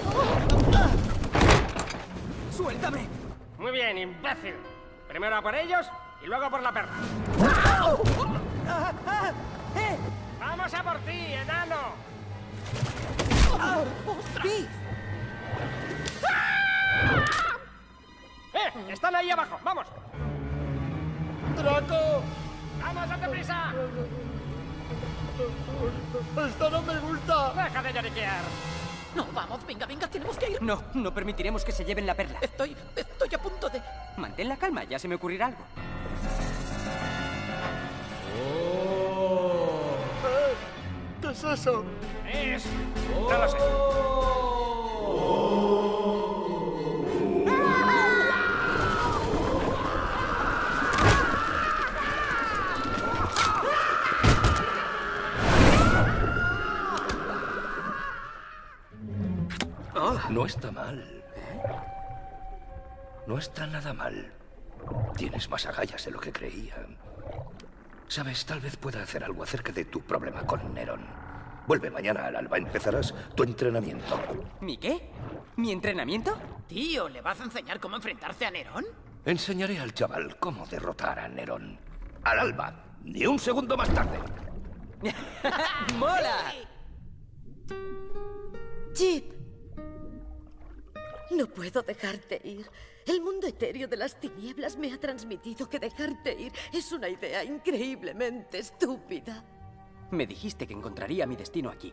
¡Suéltame! Muy bien, imbécil. Primero a por ellos y luego por la perla. ¡Vamos a por ti, enano! ¡Vi! ¡Eh! ¡Están ahí abajo! ¡Vamos! ¡Draco! ¡Vamos, date prisa! ¡Esto no me gusta! ¡Deja de lloriquear! No, vamos, venga, venga, tenemos que ir. No, no permitiremos que se lleven la perla. Estoy, estoy a punto de... Mantén la calma, ya se me ocurrirá algo. ¿Qué es eso? Es... No lo sé. No está mal. No está nada mal. Tienes más agallas de lo que creía. Sabes, tal vez pueda hacer algo acerca de tu problema con Nerón. Vuelve mañana al alba, empezarás tu entrenamiento. ¿Mi qué? ¿Mi entrenamiento? Tío, ¿le vas a enseñar cómo enfrentarse a Nerón? Enseñaré al chaval cómo derrotar a Nerón. Al alba, ni un segundo más tarde. ¡Mola! Chip. No puedo dejarte ir. El mundo etéreo de las tinieblas me ha transmitido que dejarte ir es una idea increíblemente estúpida. Me dijiste que encontraría mi destino aquí.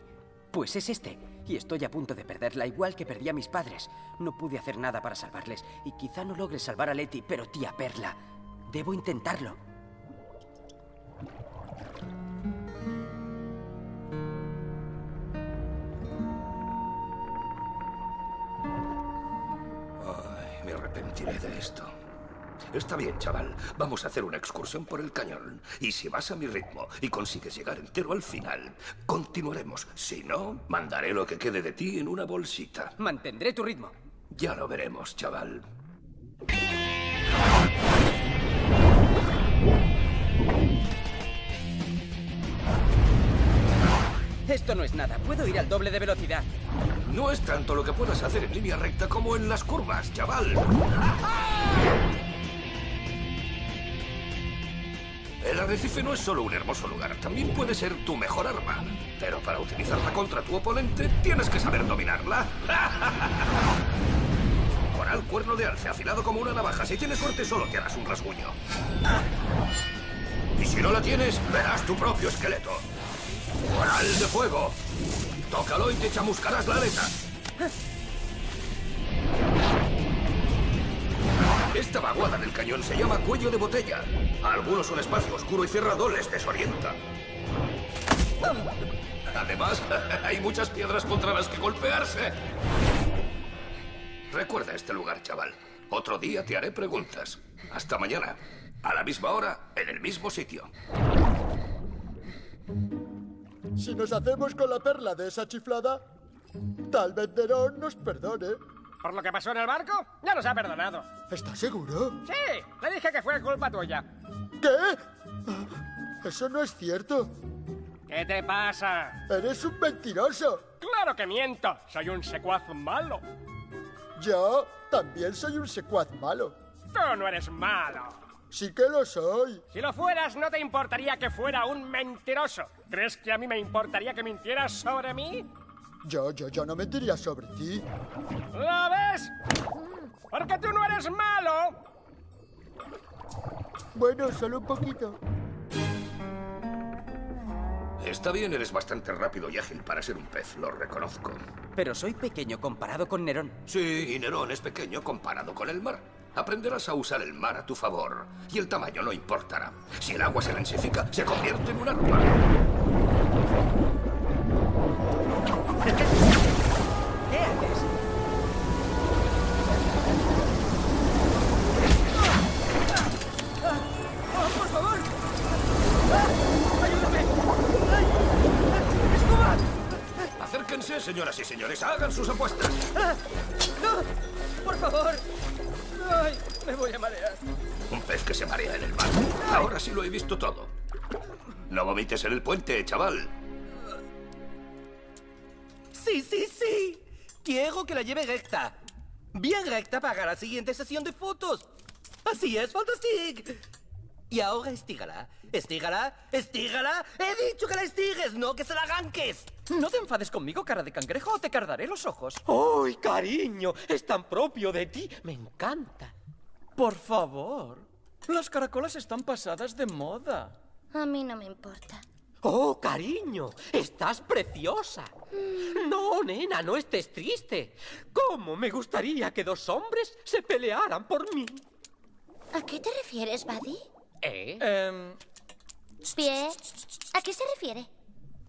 Pues es este, y estoy a punto de perderla igual que perdí a mis padres. No pude hacer nada para salvarles, y quizá no logre salvar a Letty, pero tía Perla, debo intentarlo. Me arrepentiré de esto. Está bien, chaval. Vamos a hacer una excursión por el cañón. Y si vas a mi ritmo y consigues llegar entero al final, continuaremos. Si no, mandaré lo que quede de ti en una bolsita. Mantendré tu ritmo. Ya lo veremos, chaval. Esto no es nada. Puedo ir al doble de velocidad. No es tanto lo que puedas hacer en línea recta como en las curvas, chaval. El arrecife no es solo un hermoso lugar, también puede ser tu mejor arma. Pero para utilizarla contra tu oponente, tienes que saber dominarla. Coral cuerno de alce, afilado como una navaja. Si tienes suerte, solo te harás un rasguño. Y si no la tienes, verás tu propio esqueleto. Coral de fuego. Tócalo y te chamuscarás la aleta. Esta vaguada del cañón se llama cuello de botella. A algunos un espacio oscuro y cerrado les desorienta. Además, hay muchas piedras contra las que golpearse. Recuerda este lugar, chaval. Otro día te haré preguntas. Hasta mañana. A la misma hora, en el mismo sitio. Si nos hacemos con la perla de esa chiflada, tal vez Nerón nos perdone. ¿Por lo que pasó en el barco? Ya nos ha perdonado. ¿Estás seguro? Sí, le dije que fue culpa tuya. ¿Qué? Eso no es cierto. ¿Qué te pasa? Eres un mentiroso. Claro que miento. Soy un secuaz malo. Yo también soy un secuaz malo. Tú no eres malo. Sí que lo soy. Si lo fueras, no te importaría que fuera un mentiroso. ¿Crees que a mí me importaría que mintieras sobre mí? Yo, yo, yo no mentiría sobre ti. ¿Lo ves? Porque tú no eres malo. Bueno, solo un poquito. Está bien, eres bastante rápido y ágil para ser un pez, lo reconozco. Pero soy pequeño comparado con Nerón. Sí, y Nerón es pequeño comparado con el mar. Aprenderás a usar el mar a tu favor, y el tamaño no importará. Si el agua se densifica, se convierte en un arma. ¿Qué haces? ¡Oh, por favor! ¡Ayúdame! Acérquense, señoras y señores, hagan sus apuestas. ¡No! ¡Por favor! ¡Ay! Me voy a marear. Un pez que se marea en el mar. Ahora sí lo he visto todo. No vomites en el puente, chaval. Sí, sí, sí. Quiero que la lleve recta. Bien recta para la siguiente sesión de fotos. Así es, fantástico. Y ahora estígala. Estígala, estígala. He dicho que la estigues, no que se la arranques. No te enfades conmigo, cara de cangrejo, o te cardaré los ojos. ¡Ay, cariño! Es tan propio de ti. Me encanta. Por favor. Las caracolas están pasadas de moda. A mí no me importa. ¡Oh, cariño! ¡Estás preciosa! No, nena, no estés triste. ¿Cómo me gustaría que dos hombres se pelearan por mí? ¿A qué te refieres, Buddy? ¿Eh? Em, Pie, ¿a qué se refiere?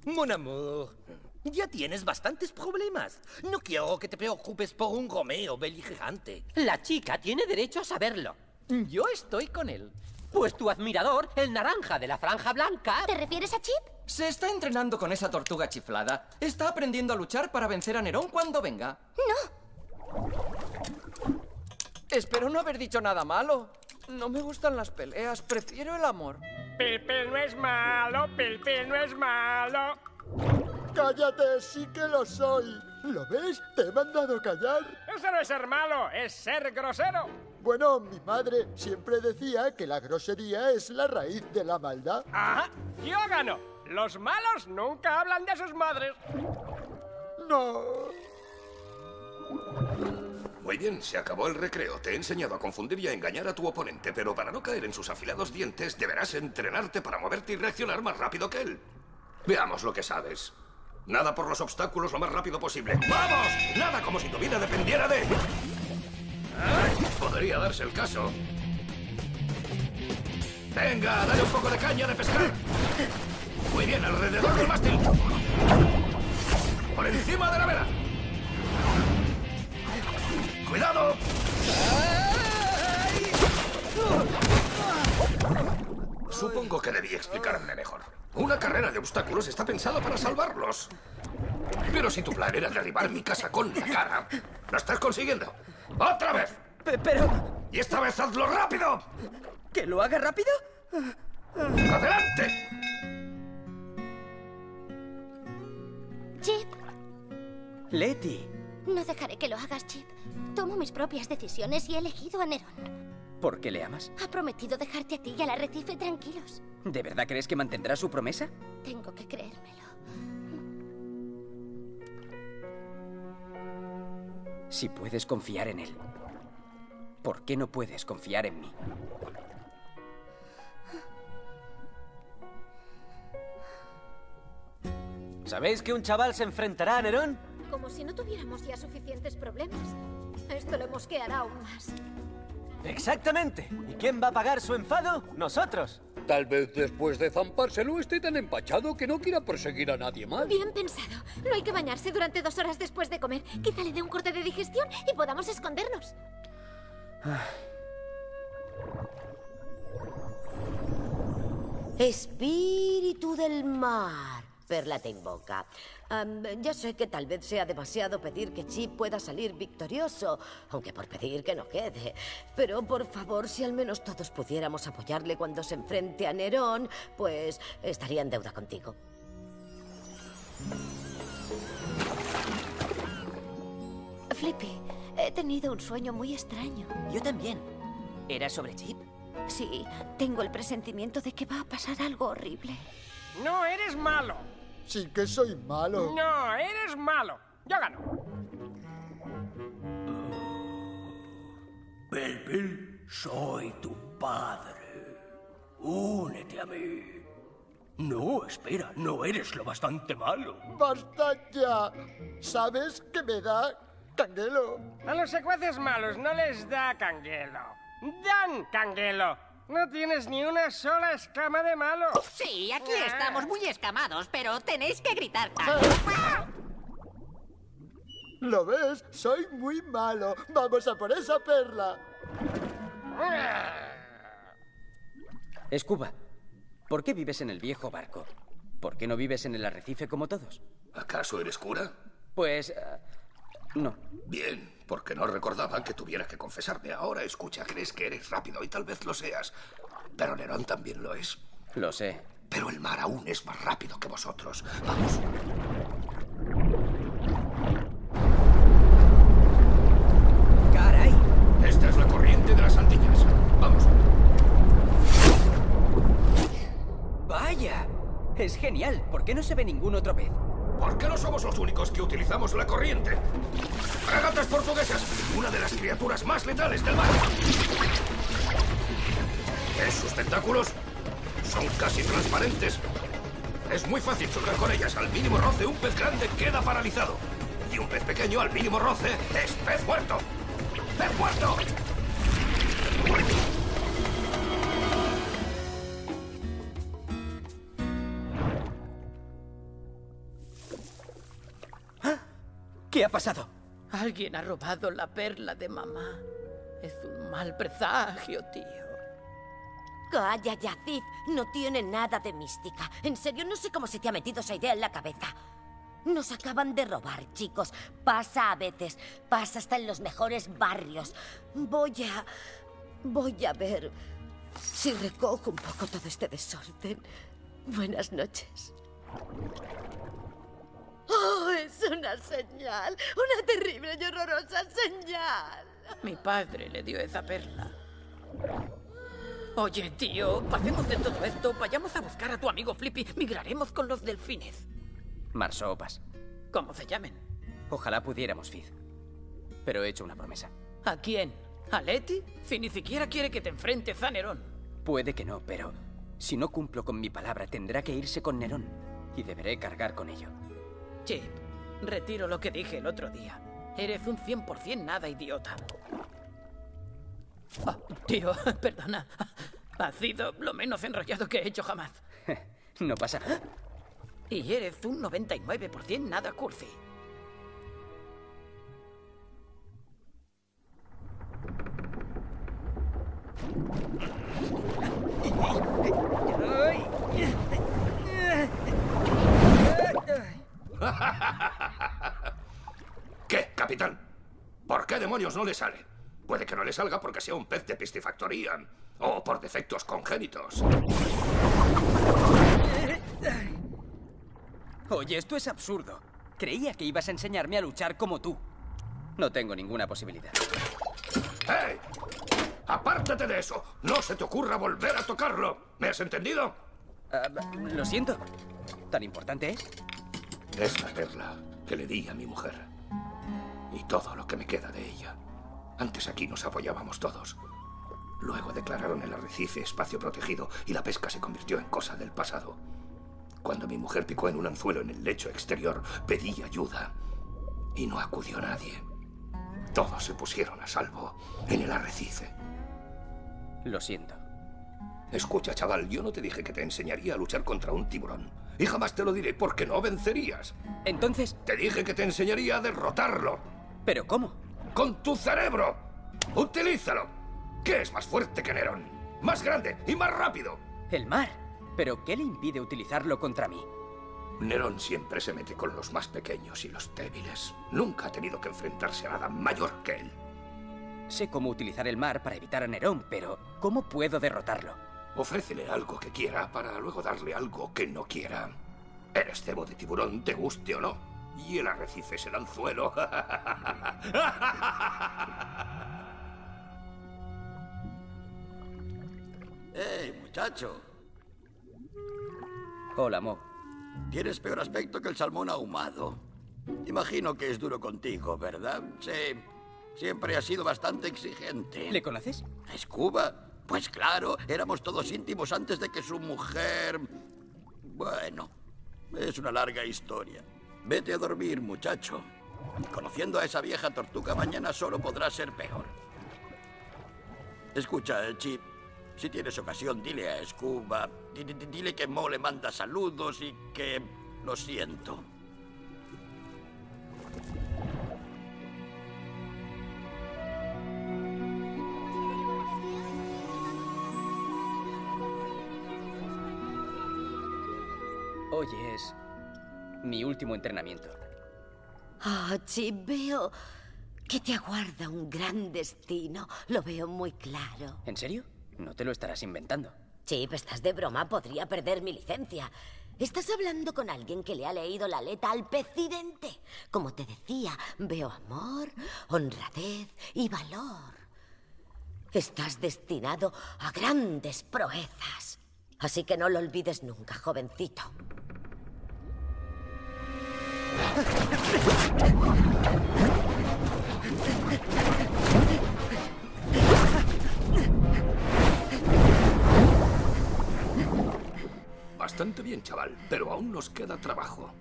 Mon amour, ya tienes bastantes problemas. No quiero que te preocupes por un Romeo beligerante. La chica tiene derecho a saberlo. Yo estoy con él. Pues tu admirador, el naranja de la franja blanca... ¿Te refieres a Chip? Se está entrenando con esa tortuga chiflada. Está aprendiendo a luchar para vencer a Nerón cuando venga. No. Espero no haber dicho nada malo. No me gustan las peleas, prefiero el amor. Pilpil no es malo, Pilpil no es malo. ¡Cállate! ¡Sí que lo soy! ¿Lo ves? Te he mandado callar. Eso no es ser malo, es ser grosero. Bueno, mi madre siempre decía que la grosería es la raíz de la maldad. Ajá, yo gano. Los malos nunca hablan de sus madres. No. Muy bien, se acabó el recreo. Te he enseñado a confundir y a engañar a tu oponente, pero para no caer en sus afilados dientes, deberás entrenarte para moverte y reaccionar más rápido que él. Veamos lo que sabes. Nada por los obstáculos lo más rápido posible. ¡Vamos! Nada como si tu vida dependiera de... Podría darse el caso. Venga, dale un poco de caña de pescar. Muy bien, alrededor del mástil. Por encima de la vela. ¡Cuidado! Supongo que debí explicarme mejor. Una carrera de obstáculos está pensada para salvarlos. Pero si tu plan era derribar mi casa con la cara, lo estás consiguiendo. ¡Otra vez! pero... ¡Y esta vez hazlo rápido! ¿Que lo haga rápido? ¡Adelante! Chip, Letty, no dejaré que lo hagas, Chip. Tomo mis propias decisiones y he elegido a Nerón. ¿por qué le amas? Ha prometido dejarte a ti y al arrecife tranquilos. ¿De verdad crees que mantendrá su promesa? Tengo que creérmelo. Si puedes confiar en él, ¿por qué no puedes confiar en mí? ¿Sabéis que un chaval se enfrentará a Nerón? Como si no tuviéramos ya suficientes problemas. Esto lo mosqueará aún más. Exactamente. ¿Y quién va a pagar su enfado? Nosotros. Tal vez después de zampárselo esté tan empachado que no quiera perseguir a nadie más. Bien pensado. No hay que bañarse durante dos horas después de comer. Quizá le dé un corte de digestión y podamos escondernos. Espíritu del mar. Perla te invoca. Ya sé que tal vez sea demasiado pedir que Chip pueda salir victorioso, aunque por pedir que no quede. Pero por favor, si al menos todos pudiéramos apoyarle cuando se enfrente a Nerón, pues estaría en deuda contigo. Flippy, he tenido un sueño muy extraño. Yo también. ¿Era sobre Chip? Sí, tengo el presentimiento de que va a pasar algo horrible. No eres malo. Sí que soy malo. No, eres malo. Yo gano. Belbil, soy tu padre. Únete a mí. No, espera, no eres lo bastante malo. ¡Basta ya! ¿Sabes qué me da canguelo? A los secuaces malos no les da canguelo. Dan canguelo. No tienes ni una sola escama de malo. Sí, aquí estamos muy escamados, pero tenéis que gritar. ¿Lo ves? Soy muy malo. Vamos a por esa perla. Escuba, ¿por qué vives en el viejo barco? ¿Por qué no vives en el arrecife como todos? ¿Acaso eres cura? Pues... no. Bien, porque no recordaba que tuviera que confesarme. Ahora escucha, crees que eres rápido y tal vez lo seas. Pero Nerón también lo es. Lo sé. Pero el mar aún es más rápido que vosotros. Vamos. ¡Caray! Esta es la corriente de las Antillas. Vamos. ¡Vaya! Es genial. ¿Por qué no se ve ningún otro pez? ¿Por qué no somos los únicos que utilizamos la corriente? ¡Fragatas portuguesas! Una de las criaturas más letales del mar. ¿Ves sus tentáculos? Son casi transparentes. Es muy fácil chocar con ellas. Al mínimo roce, un pez grande queda paralizado. Y un pez pequeño, al mínimo roce, es pez muerto. ¡Pez muerto! ¿Qué ha pasado? Alguien ha robado la perla de mamá. Es un mal presagio, tío. Calla, Yacid. No tiene nada de mística. En serio, no sé cómo se te ha metido esa idea en la cabeza. Nos acaban de robar, chicos. Pasa a veces. Pasa hasta en los mejores barrios. Voy a... Voy a ver si recojo un poco todo este desorden. Buenas noches. ¡Oh, es una señal! ¡Una terrible y horrorosa señal! Mi padre le dio esa perla. Oye, tío, pasemos de todo esto, vayamos a buscar a tu amigo Flippy, migraremos con los delfines. Marsopas. ¿Cómo se llamen? Ojalá pudiéramos, Fizz. Pero he hecho una promesa. ¿A quién? ¿A Letty? Si ni siquiera quiere que te enfrentes a Nerón. Puede que no, pero si no cumplo con mi palabra, tendrá que irse con Nerón. Y deberé cargar con ello. Chip, retiro lo que dije el otro día. Eres un 100% nada idiota. Ah, tío, perdona. Ha sido lo menos enrollado que he hecho jamás. no pasa nada. Y eres un 99% nada cursi. ¿Qué, capitán? ¿Por qué demonios no le sale? Puede que no le salga porque sea un pez de piscifactoría. O por defectos congénitos. Oye, esto es absurdo. Creía que ibas a enseñarme a luchar como tú. No tengo ninguna posibilidad. ¡Hey! ¡Apártate de eso! ¡No se te ocurra volver a tocarlo! ¿Me has entendido? Ah, lo siento. ¿Tan importante es? Es la perla que le di a mi mujer. Y todo lo que me queda de ella. Antes aquí nos apoyábamos todos. Luego declararon el arrecife espacio protegido y la pesca se convirtió en cosa del pasado. Cuando mi mujer picó en un anzuelo en el lecho exterior, pedí ayuda y no acudió nadie. Todos se pusieron a salvo en el arrecife. Lo siento. Escucha, chaval, yo no te dije que te enseñaría a luchar contra un tiburón. Y jamás te lo diré porque no vencerías. Entonces... Te dije que te enseñaría a derrotarlo. ¿Pero cómo? ¡Con tu cerebro! ¡Utilízalo! ¿Qué es más fuerte que Nerón? ¡Más grande y más rápido! El mar. ¿Pero qué le impide utilizarlo contra mí? Nerón siempre se mete con los más pequeños y los débiles. Nunca ha tenido que enfrentarse a nada mayor que él. Sé cómo utilizar el mar para evitar a Nerón, pero ¿cómo puedo derrotarlo? Ofrécele algo que quiera para luego darle algo que no quiera. Eres cebo de tiburón, te guste o no. Y el arrecife es el anzuelo. ¡Eh, muchacho! Hola, Mo. Tienes peor aspecto que el salmón ahumado. Imagino que es duro contigo, ¿verdad? Sí. Siempre ha sido bastante exigente. ¿Le conoces? ¿A Scuba? Pues claro, éramos todos íntimos antes de que su mujer... Bueno, es una larga historia. Vete a dormir, muchacho. Conociendo a esa vieja tortuga mañana solo podrá ser peor. Escucha, Chip, si tienes ocasión, dile a Scuba, di- di- dile que Mo le manda saludos y que lo siento. Hoy es mi último entrenamiento. Ah, Chip, veo que te aguarda un gran destino. Lo veo muy claro. ¿En serio? No te lo estarás inventando. Chip, estás de broma. Podría perder mi licencia. Estás hablando con alguien que le ha leído la letra al presidente. Como te decía, veo amor, honradez y valor. Estás destinado a grandes proezas. Así que no lo olvides nunca, jovencito. Bastante bien, chaval, pero aún nos queda trabajo.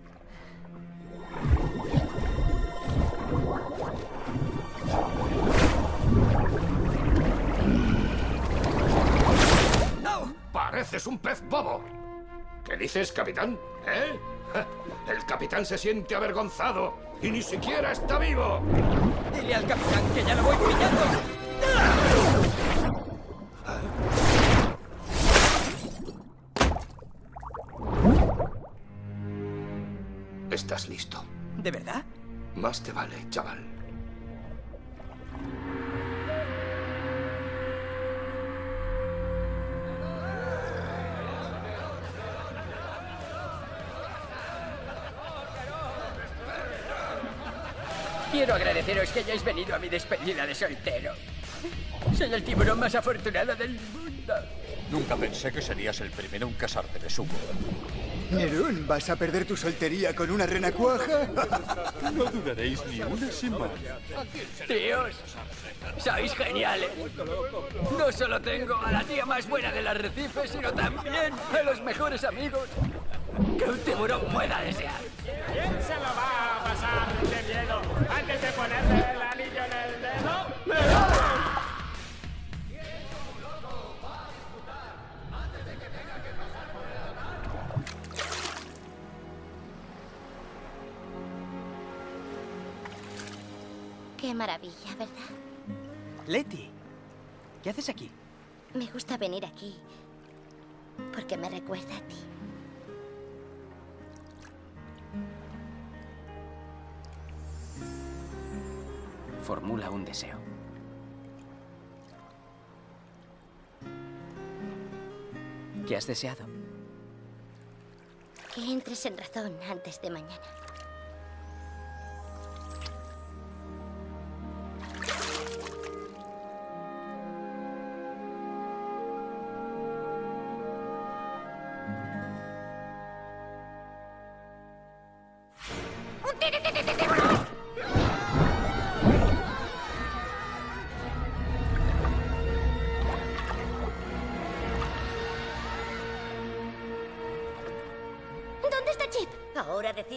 Pareces un pez bobo. ¿Qué dices, capitán? ¿Eh? El capitán se siente avergonzado y ni siquiera está vivo. Dile al capitán que ya lo voy pillando. ¿Estás listo? ¿De verdad? Más te vale, chaval. Quiero agradeceros que hayáis venido a mi despedida de soltero. Soy el tiburón más afortunado del mundo. Nunca pensé que serías el primero en casarte, besugo. Nerón, ¿vas a perder tu soltería con una renacuaja? No dudaréis ni una semana. Tíos, sois geniales. No solo tengo a la tía más buena del arrecife, sino también a los mejores amigos que un tiburón pueda desear. Qué maravilla, ¿verdad? Leti, ¿qué haces aquí? Me gusta venir aquí porque me recuerda a ti. Formula un deseo. ¿Qué has deseado? Que entres en razón antes de mañana.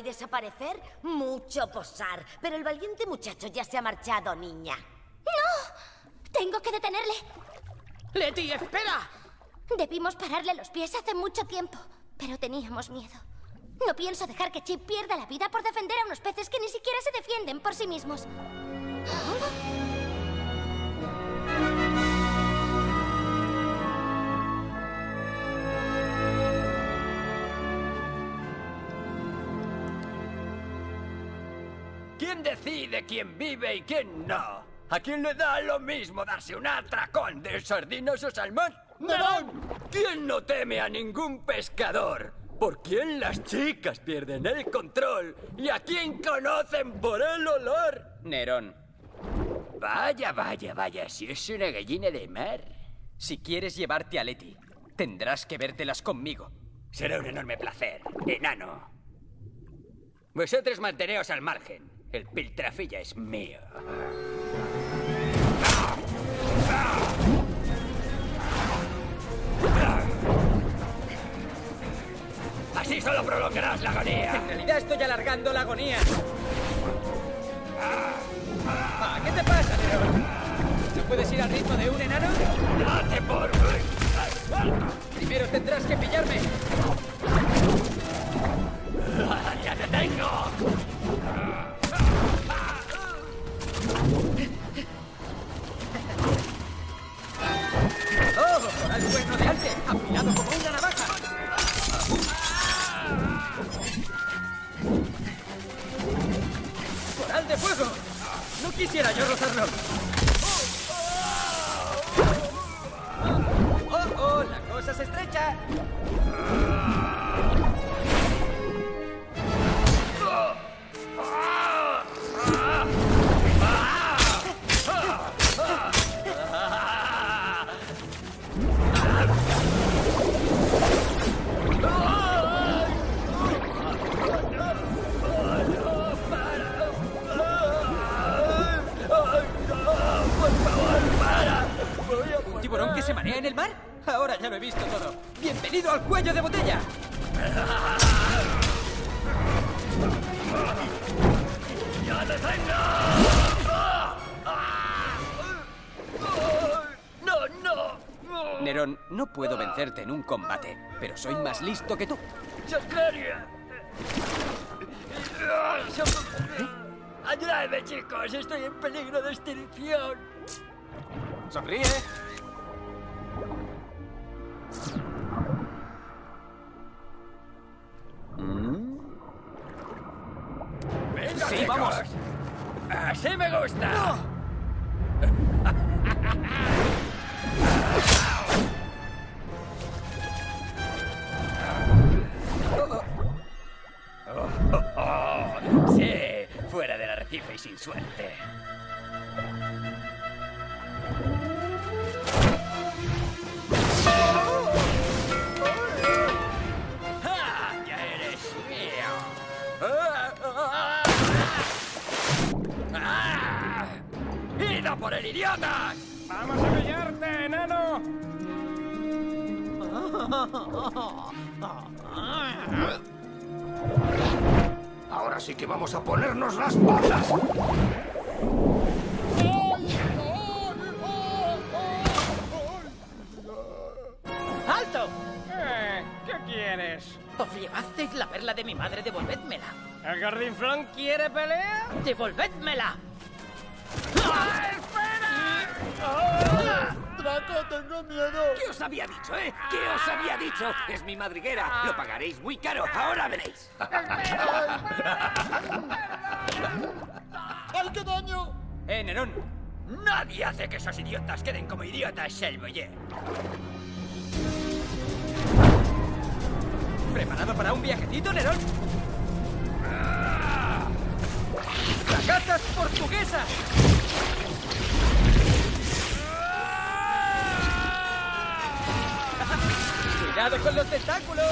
¿Ahora decides aparecer? Mucho posar. Pero el valiente muchacho ya se ha marchado, niña. ¡No! Tengo que detenerle. Leti, espera. Debimos pararle los pies hace mucho tiempo, pero teníamos miedo. No pienso dejar que Chip pierda la vida por defender a unos peces que ni siquiera se defienden por sí mismos. ¿Quién decide quién vive y quién no? ¿A quién le da lo mismo darse un atracón de sardinas o salmón? ¡Nerón! ¿Quién no teme a ningún pescador? ¿Por quién las chicas pierden el control? ¿Y a quién conocen por el olor? Nerón. Vaya, vaya, vaya, si es una gallina de mar. Si quieres llevarte a Leti, tendrás que vértelas conmigo. Será un enorme placer, enano. Vosotros manteneos al margen. El piltrafilla es mío. Así solo prolongarás la agonía. En realidad estoy alargando la agonía. Ah, ¿Qué te pasa, León? ¿No puedes ir al ritmo de un enano? ¡Date por... Primero tendrás que pillarme. ¡Ya te tengo! ¡Afilado como una navaja! ¡Coral de fuego! No quisiera yo rozarlo. ¡Oh, oh! ¡La cosa se estrecha! Se marea en el mar? Ahora ya lo he visto todo. ¡Bienvenido al cuello de botella! ¡Ya te tengo! ¡No, no! Nerón, no puedo vencerte en un combate, pero soy más listo que tú. ¡Chascaria! ¡Ayúdame, chicos! ¡Estoy en peligro de extinción! Sonríe. ¡Venga, Sí, chicos! vamos. ¡Así me gusta! Oh, oh, oh. Sí, fuera del arrecife y sin suerte. Vamos a ponernos las botas. ¡Alto! Eh, ¿Qué quieres? Os llevasteis la perla de mi madre, devolvédmela. ¿El gordinflón quiere pelea? ¡Devolvédmela! Tengo miedo. ¿Qué os había dicho, eh? ¿Qué os había dicho? Es mi madriguera. Lo pagaréis muy caro. Ahora veréis. ¡Ay, qué daño! ¡Eh, Nerón! Nadie hace que esos idiotas queden como idiotas, Selboyer. ¿Preparado para un viajecito, Nerón? ¡Fragatas portuguesas! ¡Cuidado con los tentáculos!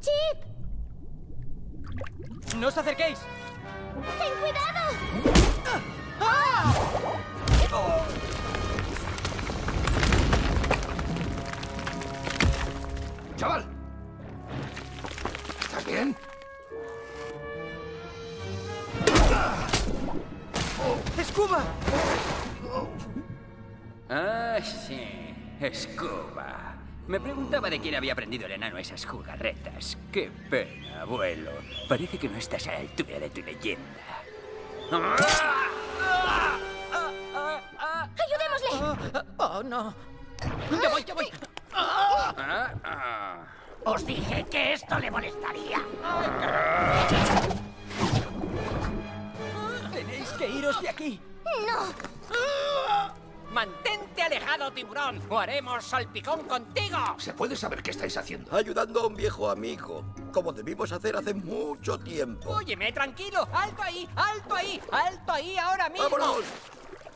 ¡Chip! ¡No os acerquéis! Ah, sí. Escoba. Me preguntaba de quién había aprendido el enano esas jugarretas. Qué pena, abuelo. Parece que no estás a la altura de tu leyenda. ¡Ayudémosle! ¡Oh, no! ¡Ya voy, ya voy! Ah, ah. Os dije que esto le molestaría. ¡Tenéis que iros de aquí! ¡No! ¡Mantente alejado, tiburón! ¡O haremos salpicón contigo! ¿Se puede saber qué estáis haciendo? Ayudando a un viejo amigo. como debimos hacer hace mucho tiempo. Óyeme, tranquilo. Alto ahí, alto ahí, alto ahí ahora mismo. ¡Vámonos!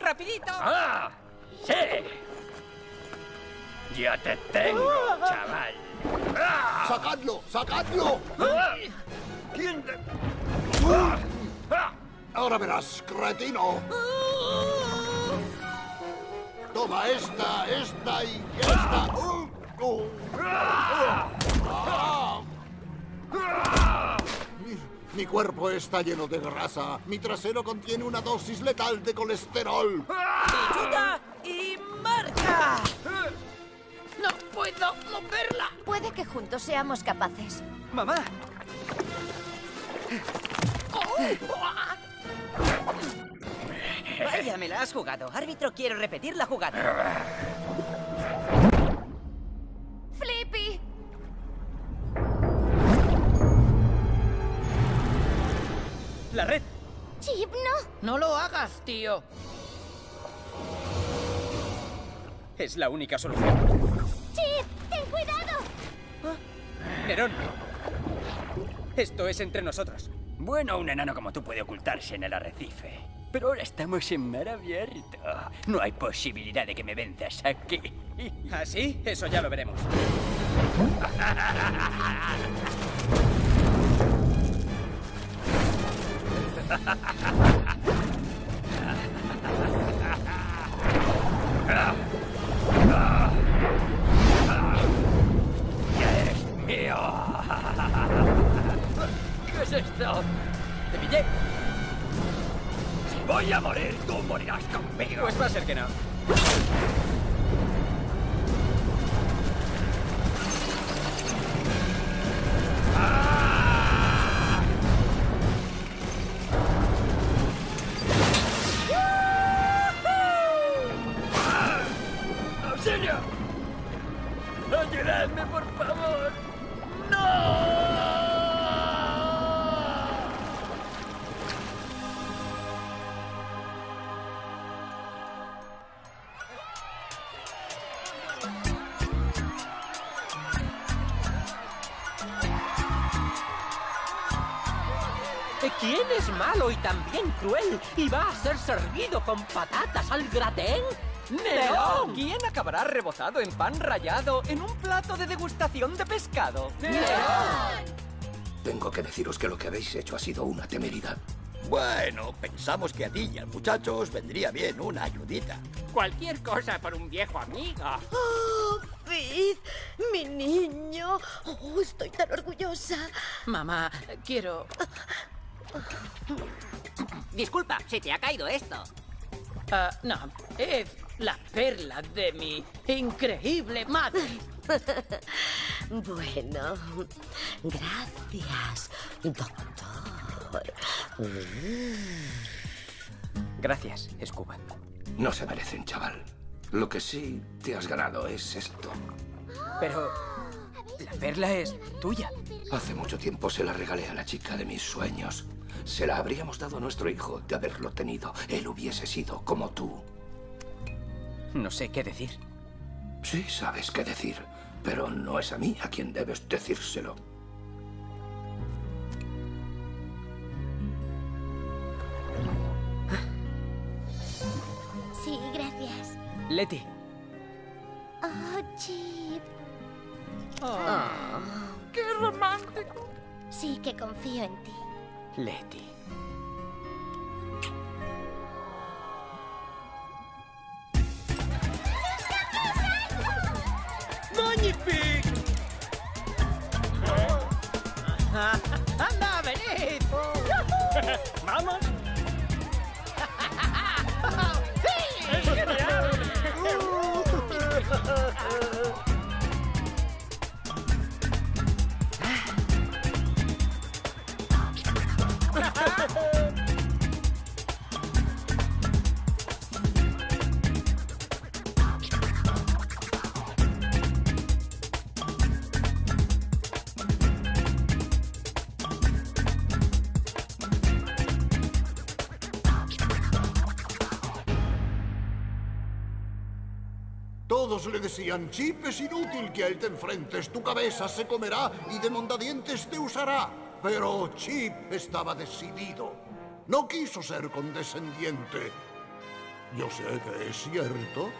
¡Rapidito! ¡Ah! ¡Sí! ¡Ya te tengo, chaval! ¡Ah! ¡Sacadlo! ¡Sacadlo! ¡Ah! ¿Quién te...? ¡Ah! Ahora verás, cretino. Toma esta, esta y esta. Uh, uh. Ah. Mi, mi cuerpo está lleno de grasa. Mi trasero contiene una dosis letal de colesterol. ¡Chuta y marcha! ¡No puedo moverla! Puede que juntos seamos capaces. ¡Mamá! Vaya, me la has jugado. Árbitro, quiero repetir la jugada. ¡Flippy! La red. Chip, no. No lo hagas, tío. Es la única solución. Chip, ten cuidado. Nerón. Esto es entre nosotros. Bueno, un enano como tú puede ocultarse en el arrecife. Pero ahora estamos en mar abierto. No hay posibilidad de que me venzas aquí. ¿Ah, sí? Eso ya lo veremos. ¡Ya eres mío! ¿Qué es esto? ¡Te pillé! Voy a morir, tú morirás conmigo. Pues va a ser que no. Servido con patatas al gratén? ¡Nerón! ¿Quién acabará rebozado en pan rallado en un plato de degustación de pescado? Tengo que deciros que lo que habéis hecho ha sido una temeridad. Bueno, pensamos que a ti y al muchacho os vendría bien una ayudita. Cualquier cosa por un viejo amigo. ¡Oh, Fizz! ¡Mi niño! ¡Oh, estoy tan orgullosa! Mamá, quiero... Disculpa, se te ha caído esto. Ah, no, es la perla de mi increíble madre. bueno, gracias, doctor. Gracias, Scuba. No se merecen, chaval. Lo que sí te has ganado es esto. Pero... La perla es tuya. Hace mucho tiempo se la regalé a la chica de mis sueños. Se la habríamos dado a nuestro hijo de haberlo tenido. Él hubiese sido como tú. No sé qué decir. Sí, sabes qué decir, pero no es a mí a quien debes decírselo. Sí, gracias. Leti. Oh, Chip. ¡Qué romántico! Sí que confío en ti. Leti. Decían, Chip, es inútil que a él te enfrentes, tu cabeza se comerá y de mondadientes te usará. Pero Chip estaba decidido. No quiso ser condescendiente. Yo sé que es cierto,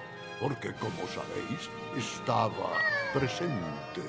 porque como sabéis, estaba presente.